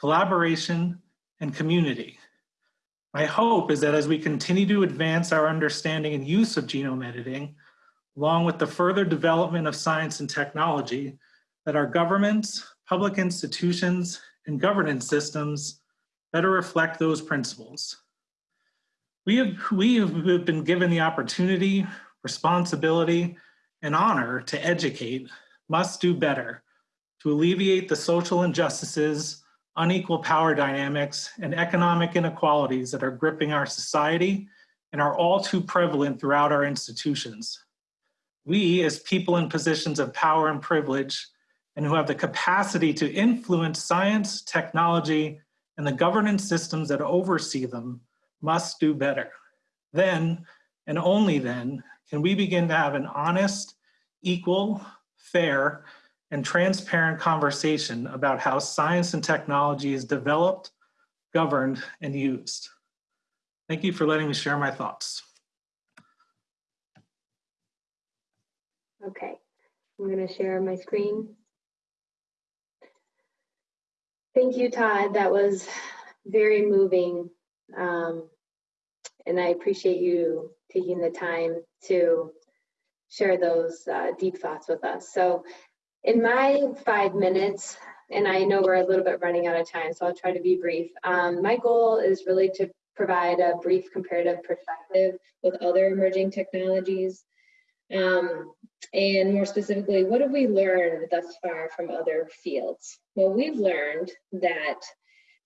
collaboration, and community. My hope is that as we continue to advance our understanding and use of genome editing, along with the further development of science and technology, that our governments, public institutions, and governance systems better reflect those principles. We have, we have been given the opportunity, responsibility, and honor to educate, must do better to alleviate the social injustices, unequal power dynamics, and economic inequalities that are gripping our society and are all too prevalent throughout our institutions. We, as people in positions of power and privilege, and who have the capacity to influence science, technology, and the governance systems that oversee them, must do better. Then, and only then, can we begin to have an honest, equal, fair, and transparent conversation about how science and technology is developed, governed, and used. Thank you for letting me share my thoughts. Okay, I'm going to share my screen. Thank you, Todd. That was very moving. Um, and I appreciate you taking the time to share those uh, deep thoughts with us. So in my five minutes, and I know we're a little bit running out of time, so I'll try to be brief. Um, my goal is really to provide a brief comparative perspective with other emerging technologies. Um, and more specifically, what have we learned thus far from other fields? Well, we've learned that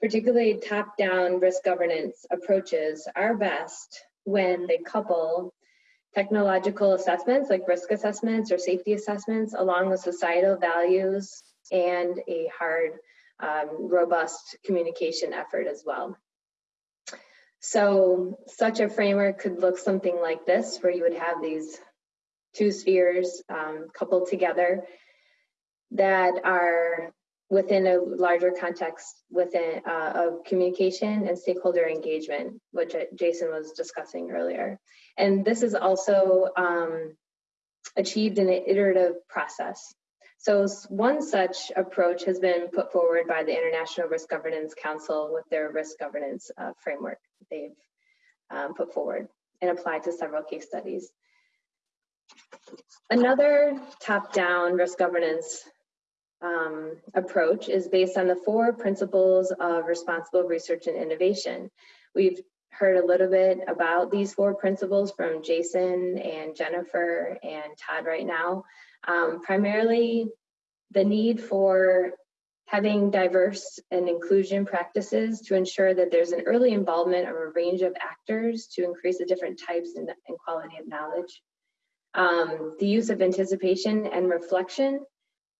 particularly top-down risk governance approaches are best when they couple technological assessments like risk assessments or safety assessments along with societal values and a hard, um, robust communication effort as well. So such a framework could look something like this, where you would have these two spheres um, coupled together that are within a larger context within uh, of communication and stakeholder engagement, which Jason was discussing earlier. And this is also um, achieved in an iterative process. So one such approach has been put forward by the International Risk Governance Council with their risk governance uh, framework they've um, put forward and applied to several case studies. Another top-down risk governance um, approach is based on the four principles of responsible research and innovation. We've heard a little bit about these four principles from Jason and Jennifer and Todd right now. Um, primarily, the need for having diverse and inclusion practices to ensure that there's an early involvement of a range of actors to increase the different types and, quality of knowledge. Um, the use of anticipation and reflection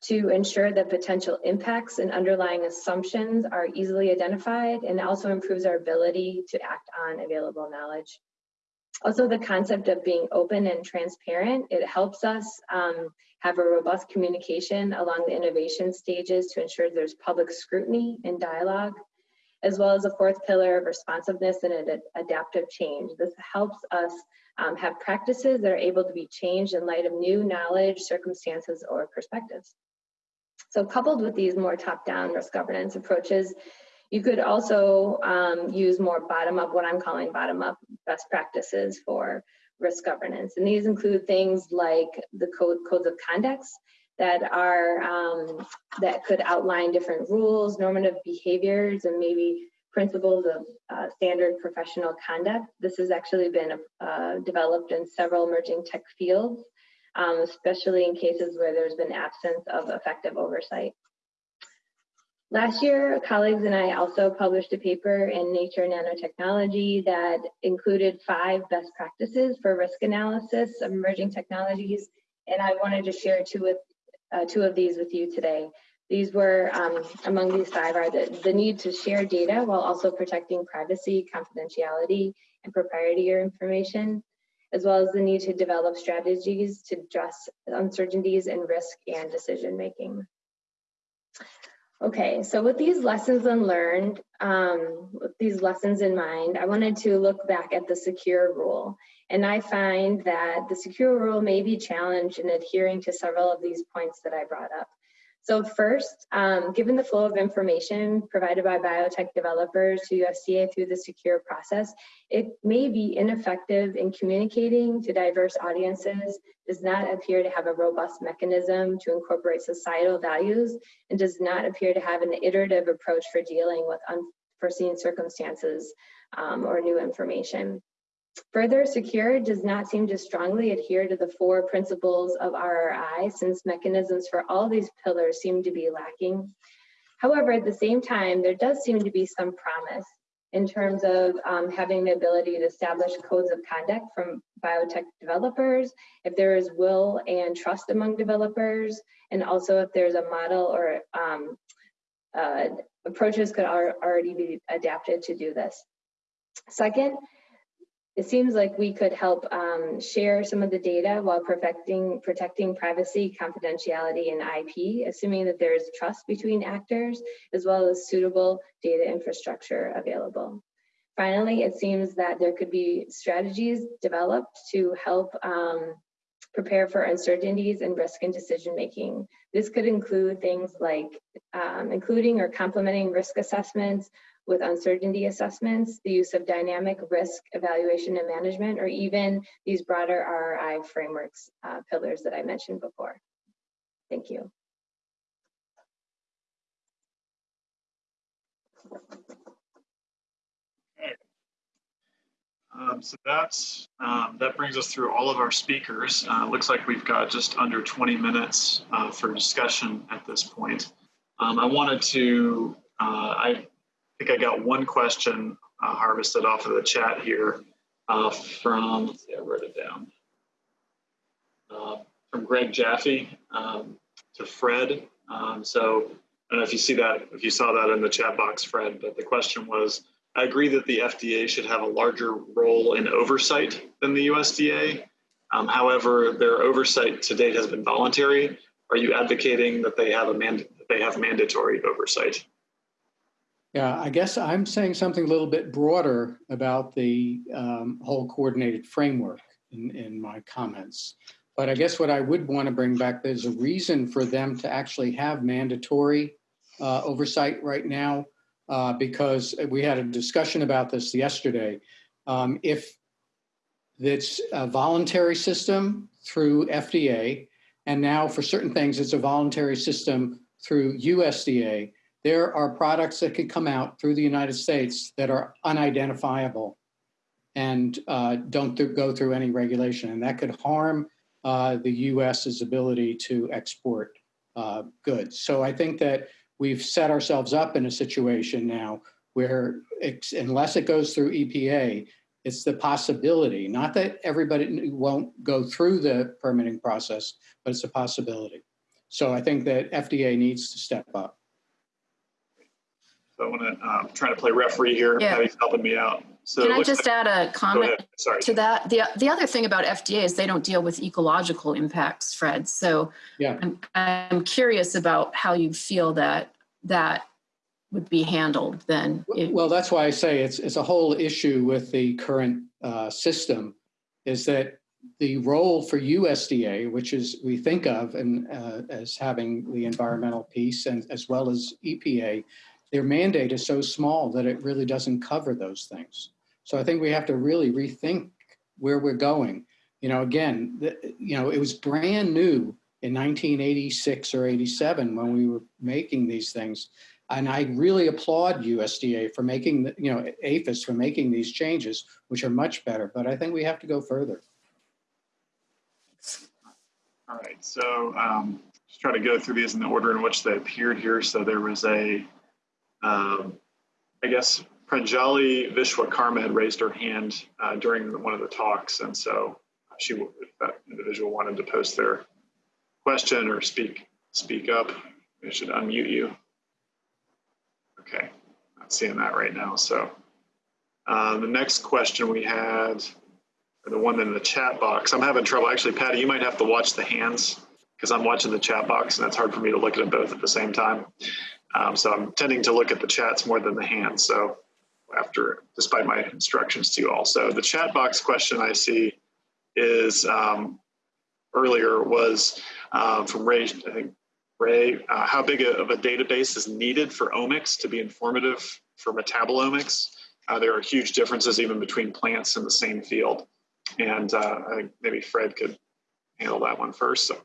to ensure that potential impacts and underlying assumptions are easily identified and also improves our ability to act on available knowledge. Also, the concept of being open and transparent, it helps us um, have a robust communication along the innovation stages to ensure there's public scrutiny and dialogue, as well as a fourth pillar of responsiveness and ad adaptive change. This helps us um, have practices that are able to be changed in light of new knowledge, circumstances, or perspectives. So coupled with these more top-down risk governance approaches, you could also um, use more bottom-up, what I'm calling bottom-up best practices for risk governance. And these include things like the code, codes of conducts that are um, that could outline different rules, normative behaviors, and maybe principles of uh, standard professional conduct. This has actually been uh, developed in several emerging tech fields, um, especially in cases where there's been absence of effective oversight. Last year, colleagues and I also published a paper in Nature Nanotechnology that included five best practices for risk analysis of emerging technologies, and I wanted to share two, with, uh, two of these with you today. These were, um, among these five are the, the need to share data while also protecting privacy, confidentiality, and proprietary information, as well as the need to develop strategies to address uncertainties in risk and decision making. Okay, so with these lessons unlearned, um, with these lessons in mind, I wanted to look back at the secure rule. And I find that the secure rule may be challenged in adhering to several of these points that I brought up. So first, um, given the flow of information provided by biotech developers to USDA through the secure process, it may be ineffective in communicating to diverse audiences, does not appear to have a robust mechanism to incorporate societal values, and does not appear to have an iterative approach for dealing with unforeseen circumstances um, or new information. Further, Secure does not seem to strongly adhere to the four principles of RRI since mechanisms for all these pillars seem to be lacking. However, at the same time, there does seem to be some promise in terms of um, having the ability to establish codes of conduct from biotech developers, if there is will and trust among developers, and also if there's a model or um, uh, approaches could already be adapted to do this. Second, it seems like we could help um, share some of the data while perfecting, protecting privacy, confidentiality, and IP, assuming that there is trust between actors, as well as suitable data infrastructure available. Finally, it seems that there could be strategies developed to help um, prepare for uncertainties and risk in decision making. This could include things like um, including or complementing risk assessments, with uncertainty assessments, the use of dynamic risk evaluation and management, or even these broader RRI frameworks uh, pillars that I mentioned before. Thank you. Um, so that's um, that brings us through all of our speakers. Uh, looks like we've got just under 20 minutes uh, for discussion at this point. Um, I wanted to uh, I think I got one question uh, harvested off of the chat here uh, from, let's see, I wrote it down, uh, from Greg Jaffe um, to Fred. Um, so I don't know if you see that, if you saw that in the chat box, Fred, but the question was, I agree that the FDA should have a larger role in oversight than the USDA. Um, however, their oversight to date has been voluntary. Are you advocating that they have a man that they have mandatory oversight? Yeah, I guess I'm saying something a little bit broader about the um, whole coordinated framework in, in my comments. But I guess what I would want to bring back, there's a reason for them to actually have mandatory uh, oversight right now, uh, because we had a discussion about this yesterday. Um, if it's a voluntary system through FDA, and now for certain things, it's a voluntary system through USDA, there are products that could come out through the United States that are unidentifiable and uh, don't th go through any regulation. And that could harm uh, the US's ability to export uh, goods. So I think that we've set ourselves up in a situation now where unless it goes through EPA, it's the possibility, not that everybody won't go through the permitting process, but it's a possibility. So I think that FDA needs to step up. So I want to um, try to play referee here. Yeah. Patty's helping me out. So Can I just the- add a comment. Sorry. to that? The, the other thing about FDA is they don't deal with ecological impacts, Fred. So Yeah. I'm, I'm curious about how you feel that that would be handled then. Well, that's why I say it's, it's a whole issue with the current uh, system is that the role for USDA, which is we think of and uh, as having the environmental piece and as well as EPA, their mandate is so small that it really doesn't cover those things. So I think we have to really rethink where we're going. You know, again, the, you know, it was brand new in 1986 or 87 when we were making these things. And I really applaud USDA for making, the, you know, APHIS for making these changes, which are much better. But I think we have to go further. All right, so um, just try to go through these in the order in which they appeared here. So there was a, um, I guess, Pranjali Vishwakarma had raised her hand uh, during one of the talks, and so she, if that individual wanted to post their question or speak speak up, they should unmute you. Okay, not seeing that right now. So uh, the next question we had or the one in the chat box. I'm having trouble. Actually, Patty, you might have to watch the hands because I'm watching the chat box and it's hard for me to look at them both at the same time. Um, so I'm tending to look at the chats more than the hands. So after, despite my instructions to you all. So the chat box question I see is um, earlier was uh, from Ray, I think Ray, uh, how big of a database is needed for omics to be informative for metabolomics? Uh, there are huge differences even between plants in the same field. And uh, I think maybe Fred could handle that one first. So,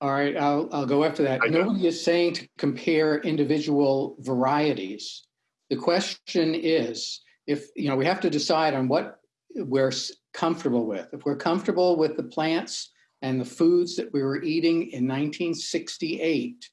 All right, I'll, I'll go after that. I. Nobody is saying to compare individual varieties. The question is, if, you know, we have to decide on what we're comfortable with. If we're comfortable with the plants and the foods that we were eating in 1968,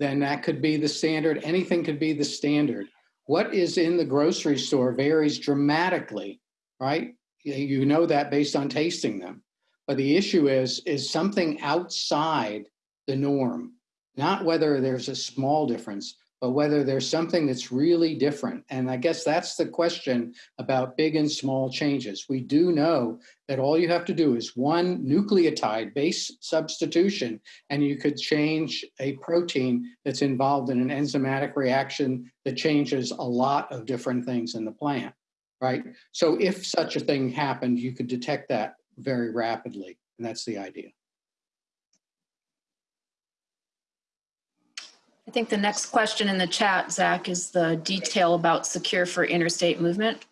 then that could be the standard. Anything could be the standard. What is in the grocery store varies dramatically, right? You know that based on tasting them. But the issue is, is something outside the norm, not whether there's a small difference, but whether there's something that's really different. And I guess that's the question about big and small changes. We do know that all you have to do is one nucleotide base substitution, and you could change a protein that's involved in an enzymatic reaction that changes a lot of different things in the plant, right? So if such a thing happened, you could detect that very rapidly. And that's the idea. I think the next question in the chat, Zach, is the detail about secure for interstate movement.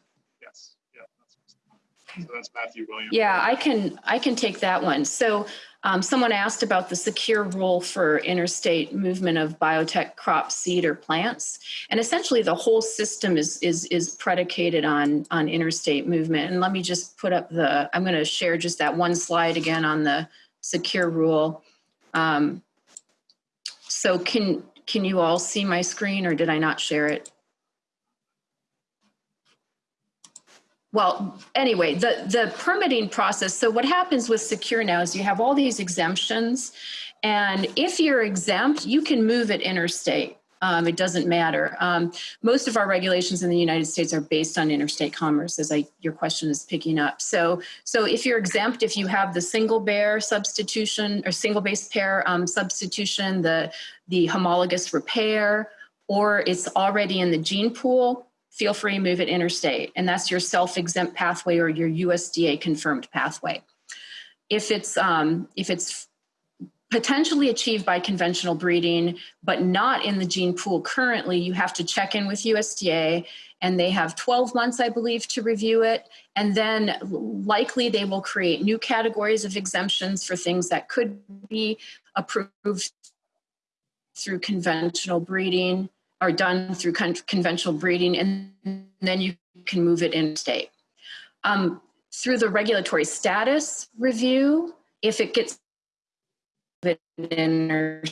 So that's Matthew Williams. Yeah, I can I can take that one. So um, someone asked about the secure rule for interstate movement of biotech crop seed or plants, and essentially the whole system is is is predicated on on interstate movement. And let me just put up the. I'm going to share just that one slide again on the secure rule. Um, so can can you all see my screen, or did I not share it? Well, anyway, the, the permitting process. So, what happens with Secure now is you have all these exemptions, and if you're exempt, you can move it interstate. Um, it doesn't matter. Um, most of our regulations in the United States are based on interstate commerce, as I, your question is picking up. So, so if you're exempt, if you have the single bear substitution or single base pair um, substitution, the the homologous repair, or it's already in the gene pool, feel free to move it interstate. And that's your self-exempt pathway or your USDA confirmed pathway. If it's, um, if it's potentially achieved by conventional breeding, but not in the gene pool currently, you have to check in with USDA and they have 12 months, I believe, to review it. And then likely they will create new categories of exemptions for things that could be approved through conventional breeding are done through con- conventional breeding, and then you can move it in state. Um, through the regulatory status review, if it gets in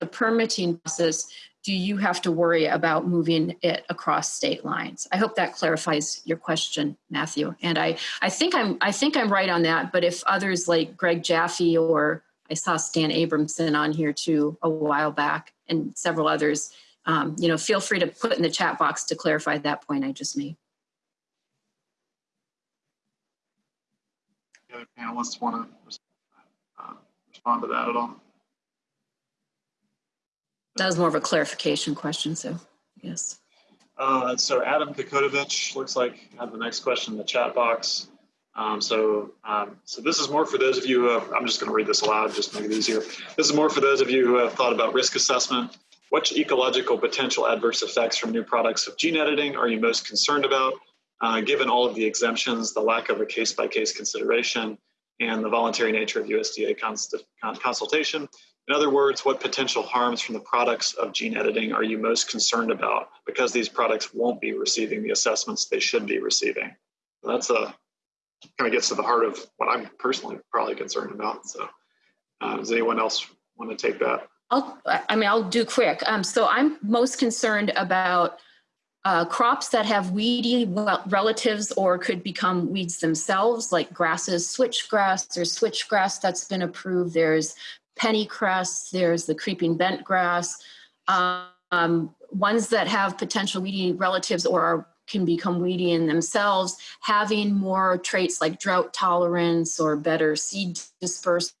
the permitting process do you have to worry about moving it across state lines? I hope that clarifies your question, Matthew. And I, I think I'm I think I'm right on that. But if others like Greg Jaffe or I saw Stan Abramson on here too a while back, and several others, um, you know, feel free to put in the chat box to clarify that point I just made. The other panelists want to uh, respond to that at all? That was more of a clarification question, so yes. Uh, so Adam Kokotovich looks like had the next question in the chat box. Um, so, um, so this is more for those of you I'm just going to read this aloud, just make it easier. This is more for those of you who have thought about risk assessment. What ecological potential adverse effects from new products of gene editing are you most concerned about, uh, given all of the exemptions, the lack of a case-by-case -case consideration, and the voluntary nature of USDA consultation? In other words, what potential harms from the products of gene editing are you most concerned about because these products won't be receiving the assessments they should be receiving? That's a kind of gets to the heart of what I'm personally probably concerned about. So, uh, does anyone else want to take that? I'll, I mean, I'll do quick. Um, so I'm most concerned about uh, crops that have weedy relatives or could become weeds themselves, like grasses, switchgrass. There's switchgrass that's been approved. There's pennycress, there's the creeping bent grass. Um, ones that have potential weedy relatives or are, can become weedy in themselves, having more traits like drought tolerance or better seed dispersal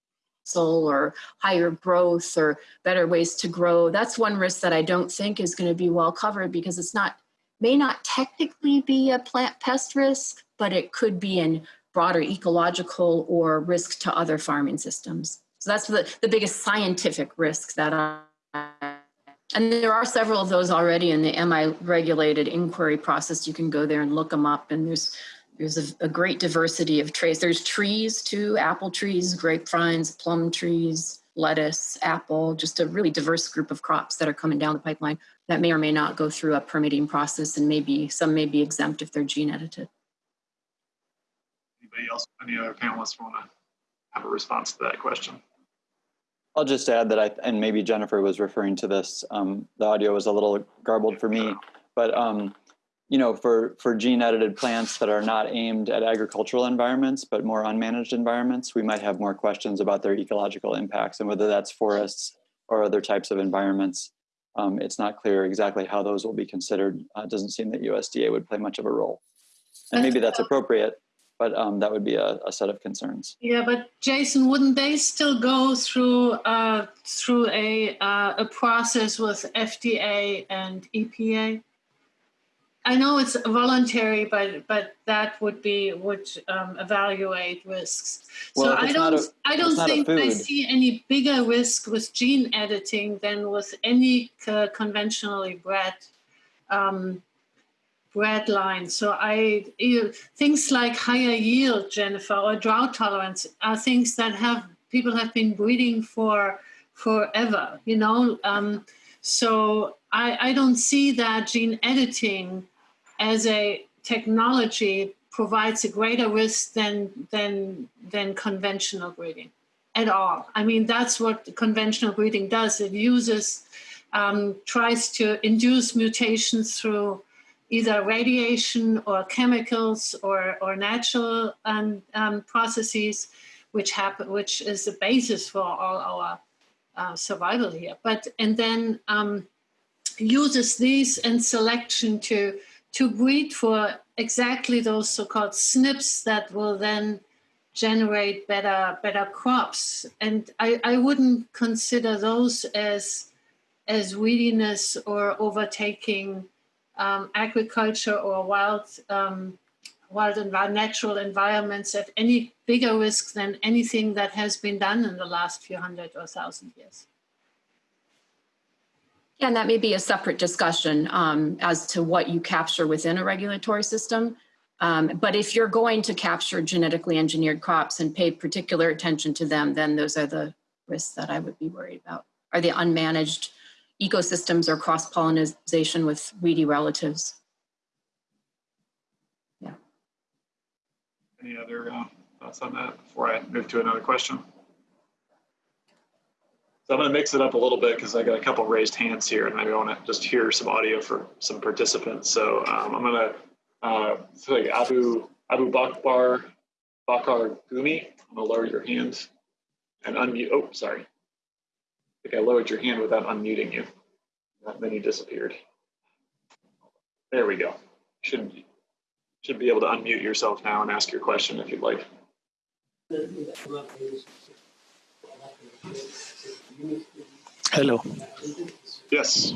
or higher growth or better ways to grow. That's one risk that I don't think is going to be well covered because it's not, may not technically be a plant pest risk, but it could be in broader ecological or risk to other farming systems. So that's the, the biggest scientific risk that I, and there are several of those already in the Am I regulated inquiry process. You can go there and look them up and there's there's a, a, great diversity of traits. There's trees too, apple trees, grapevines, plum trees, lettuce, apple, just a really diverse group of crops that are coming down the pipeline that may or may not go through a permitting process and maybe some may be exempt if they're gene edited. Anybody else, any other panelists want to have a response to that question? I'll just add that I, and maybe Jennifer was referring to this, um, the audio was a little garbled for me, but um, you know, for, for gene edited plants that are not aimed at agricultural environments, but more unmanaged environments, we might have more questions about their ecological impacts and whether that's forests or other types of environments. Um, it's not clear exactly how those will be considered. Uh, it doesn't seem that USDA would play much of a role. And maybe that's appropriate, but um, that would be a, a, set of concerns. Yeah, but Jason, wouldn't they still go through uh, through a uh, a process with FDA and EPA? I know it's voluntary, but but that would be would um, evaluate risks. Well, so I don't a, I don't think I see any bigger risk with gene editing than with any uh, conventionally bred um, bred line. So I things like higher yield, Jennifer, or drought tolerance are things that have people have been breeding for forever. You know, um, so I, I don't see that gene editing as a technology provides a greater risk than than than conventional breeding at all. I mean, that's what conventional breeding does. It uses um, tries to induce mutations through either radiation or chemicals or, or natural um, um, processes, which happen, which is the basis for all our uh, survival here. But and then um, uses these and selection to to breed for exactly those so-called SNPs that will then generate better better crops. And I, I wouldn't consider those as as weediness or overtaking um, agriculture or wild, um, wild and natural environments at any bigger risk than anything that has been done in the last few hundred or thousand years. Yeah, and that may be a separate discussion um, as to what you capture within a regulatory system. Um, but if you're going to capture genetically engineered crops and pay particular attention to them, then those are the risks that I would be worried about. Are the unmanaged ecosystems or cross-pollination with weedy relatives. Yeah. Any other uh, thoughts on that before I move to another question? So I'm going to mix it up a little bit because I got a couple raised hands here, and I want to just hear some audio for some participants. So um, I'm going to uh, like Abu Abu Bakbar Bakar Gumi. I'm going to lower your hand and unmute. Oh, sorry. I think I lowered your hand without unmuting you. And then you disappeared. There we go. Should should be able to unmute yourself now and ask your question if you'd like. Hello. Yes.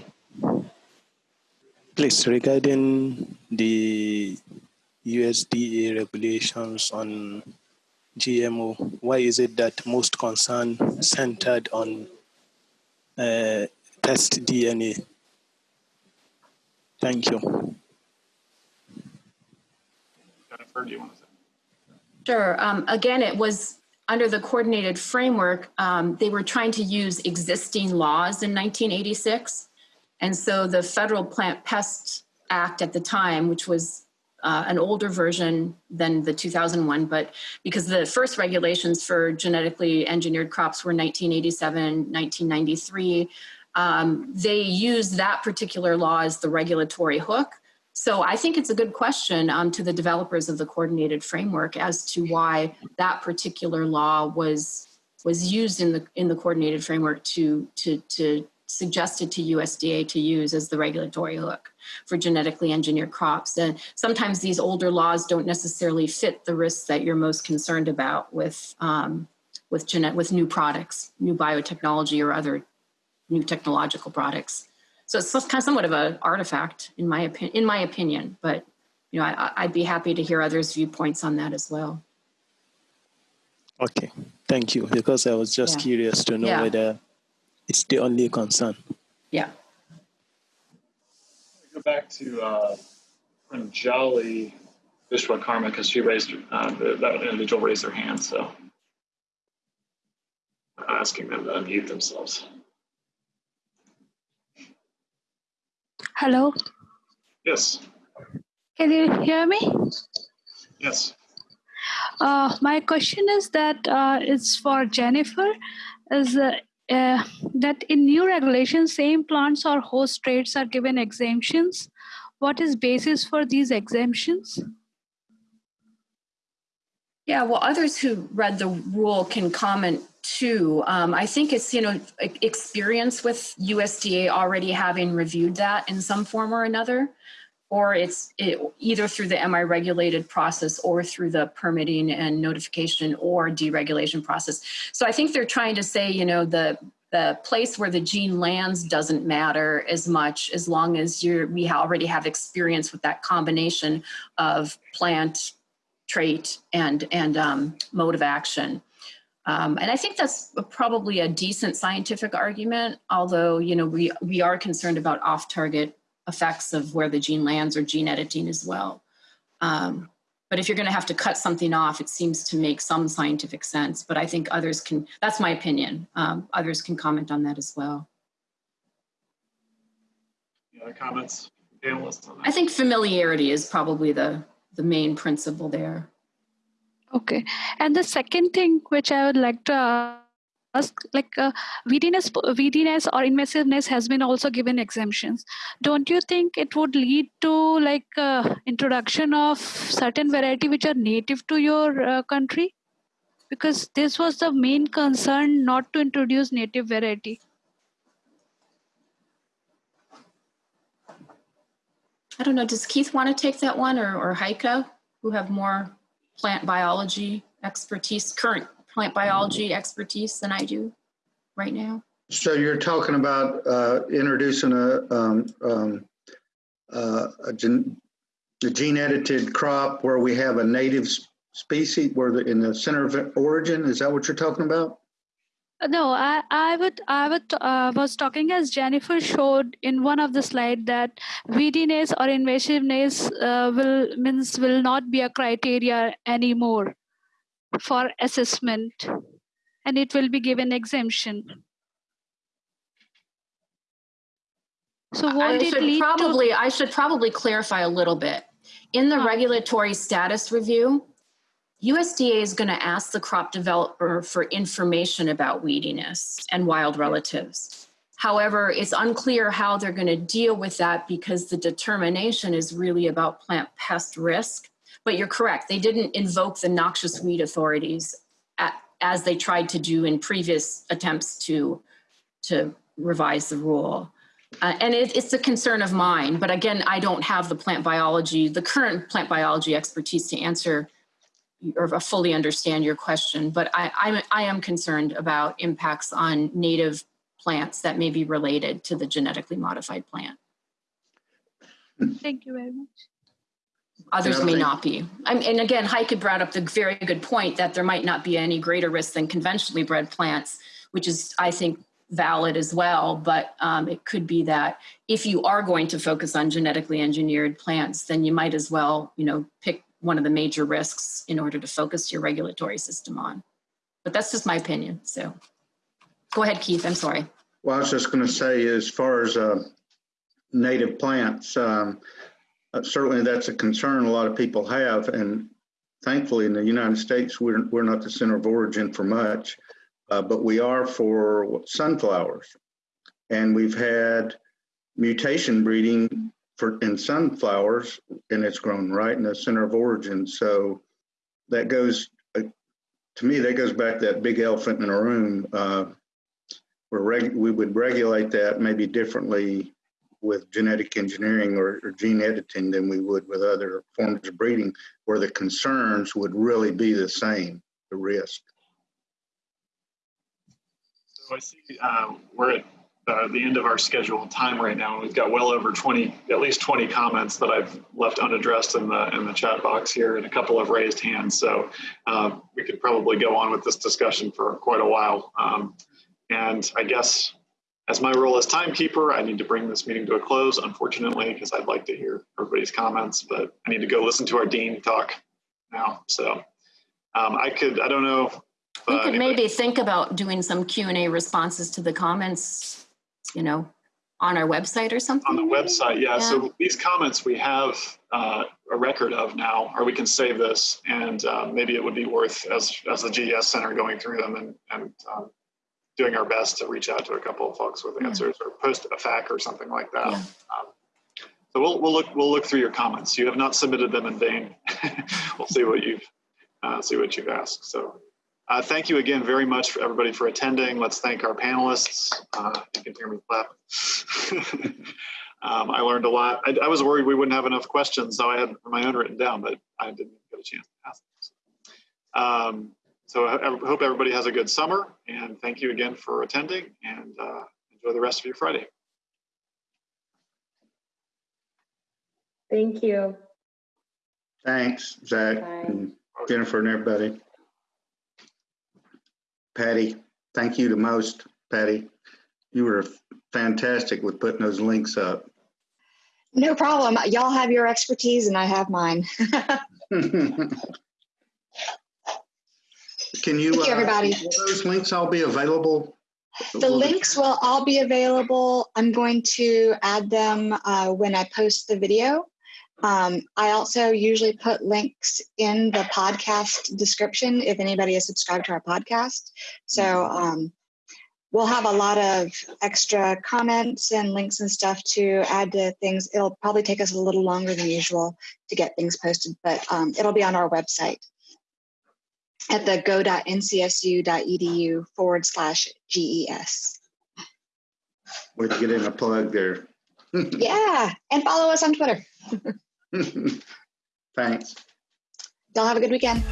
Please, regarding the USDA regulations on GMO, why is it that most concern centered on uh, test DNA? Thank you. Jennifer, do you want to say? Sure. Um, again, it was under the coordinated framework, um, they were trying to use existing laws in 1986. And so the Federal Plant Pest Act at the time, which was uh, an older version than the 2001, but because the first regulations for genetically engineered crops were 1987, 1993, um, they used that particular law as the regulatory hook. So I think it's a good question um, to the developers of the coordinated framework as to why that particular law was was used in the in the coordinated framework to to to suggested to USDA to use as the regulatory hook for genetically engineered crops. And sometimes these older laws don't necessarily fit the risks that you're most concerned about with um, with genet with new products, new biotechnology or other new technological products. So it's kind of somewhat of an artifact, in my opinion. In my opinion, but you know, I, I'd be happy to hear others' viewpoints on that as well. Okay, thank you. Because I was just Yeah. curious to know Yeah. whether it's the only concern. Yeah. Go back to uh, Pranjali Vishwakarma because she raised uh, the, that individual raised their hand. So asking them to unmute themselves. Hello, Yes. can you hear me? Yes. Uh, my question is that uh, it's for Jennifer. Is uh, uh, that in new regulations, same plants or host traits are given exemptions? What is basis for these exemptions? Yeah, well, others who read the rule can comment too. Um, I think it's, you know, experience with USDA already having reviewed that in some form or another, or it's it, either through the Am I regulated process or through the permitting and notification or deregulation process. So I think they're trying to say, you know, the the place where the gene lands doesn't matter as much as long as you're we already have experience with that combination of plant trait and and um, mode of action. Um, and I think that's probably a decent scientific argument, although you know we we are concerned about off-target effects of where the gene lands or gene editing as well. Um, but if you're going to have to cut something off, it seems to make some scientific sense. But I think others can. That's my opinion. Um, others can comment on that as well. Any other comments, panelists on I think familiarity is probably the the main principle there. Okay. And the second thing which I would like to like uh, weediness, or invasiveness has been also given exemptions. Don't you think it would lead to like uh, introduction of certain variety which are native to your uh, country? Because this was the main concern, not to introduce native variety. I don't know. Does Keith want to take that one or, or Heike, who have more plant biology expertise, current plant biology expertise than I do right now? So you're talking about uh, introducing a, um, um, uh, a gen- a gene edited crop where we have a native species where the, in the center of origin. Is that what you're talking about? No, I, I would I would uh, was talking as Jennifer showed in one of the slide that weediness or invasiveness uh, will means will not be a criteria anymore for assessment, and it will be given exemption. So I won't it should lead to probably I should probably clarify a little bit. In the Ah. regulatory status review, USDA is going to ask the crop developer for information about weediness and wild relatives. However, it's unclear how they're going to deal with that because the determination is really about plant pest risk. But you're correct, they didn't invoke the noxious weed authorities at, as they tried to do in previous attempts to, to revise the rule. Uh, and it, it's a concern of mine, but again, I don't have the plant biology, the current plant biology expertise to answer or fully understand your question, but I, I'm, I am concerned about impacts on native plants that may be related to the genetically modified plant. Thank you very much. Others may not be. I'm, and again, Heike brought up the very good point that there might not be any greater risk than conventionally bred plants, which is, I think, valid as well. But um, it could be that if you are going to focus on genetically engineered plants, then you might as well, you know, pick one of the major risks in order to focus your regulatory system on. But that's just my opinion. So go ahead, Keith. I'm sorry. Well, I was just going to say, as far as uh, native plants, um, uh, certainly that's a concern a lot of people have. And thankfully, in the United States, we're, we're not the center of origin for much, uh, but we are for sunflowers. And we've had mutation breeding for in sunflowers, and it's grown right in the center of origin. So that goes uh, to me. That goes back to that big elephant in a room. Uh, we would regulate that maybe differently with genetic engineering or, or, gene editing than we would with other forms of breeding, where the concerns would really be the same, the risk. So I see uh, we're at the end of our scheduled time right now. and We've got well over 20, at least 20 comments that I've left unaddressed in the in the chat box here, and a couple of raised hands. So uh, we could probably go on with this discussion for quite a while. Um, and I guess as my role as timekeeper, I need to bring this meeting to a close, unfortunately, because I'd like to hear everybody's comments, but I need to go listen to our dean talk now. So um, I could, I don't know. we uh, could maybe think about doing some Q&A responses to the comments you know, on our website or something? On the website, yeah. yeah. So these comments we have uh, a record of now, or we can save this, and uh, maybe it would be worth as as the GES Center going through them and and um, doing our best to reach out to a couple of folks with answers yeah. or post a FAQ or something like that. Yeah. Um, so we'll we'll look we'll look through your comments. You have not submitted them in vain. we'll see what you've uh, see what you've asked. So uh, thank you again very much for everybody for attending. Let's thank our panelists. Uh, you can hear me clap. um, I learned a lot. I, I, was worried we wouldn't have enough questions, so I had my own written down, but I didn't get a chance to ask them. Um, so I, I, hope everybody has a good summer, and thank you again for attending, and uh, enjoy the rest of your Friday. Thank you. Thanks, Zach, Bye. and Jennifer, and everybody. Patty, thank you the most, Patty. You were fantastic with putting those links up. No problem. Y'all have your expertise and I have mine. Can you, Thank you, everybody. Uh, those links all be available? The will links will all be available. I'm going to add them uh, when I post the video. Um, I also usually put links in the podcast description if anybody is subscribed to our podcast. So mm-hmm. um, we'll have a lot of extra comments and links and stuff to add to things. It'll probably take us a little longer than usual to get things posted, but um, it'll be on our website at the go.ncsu.edu forward slash GES. Way to get in a plug there. yeah, and follow us on Twitter. Thanks. Y'all have a good weekend.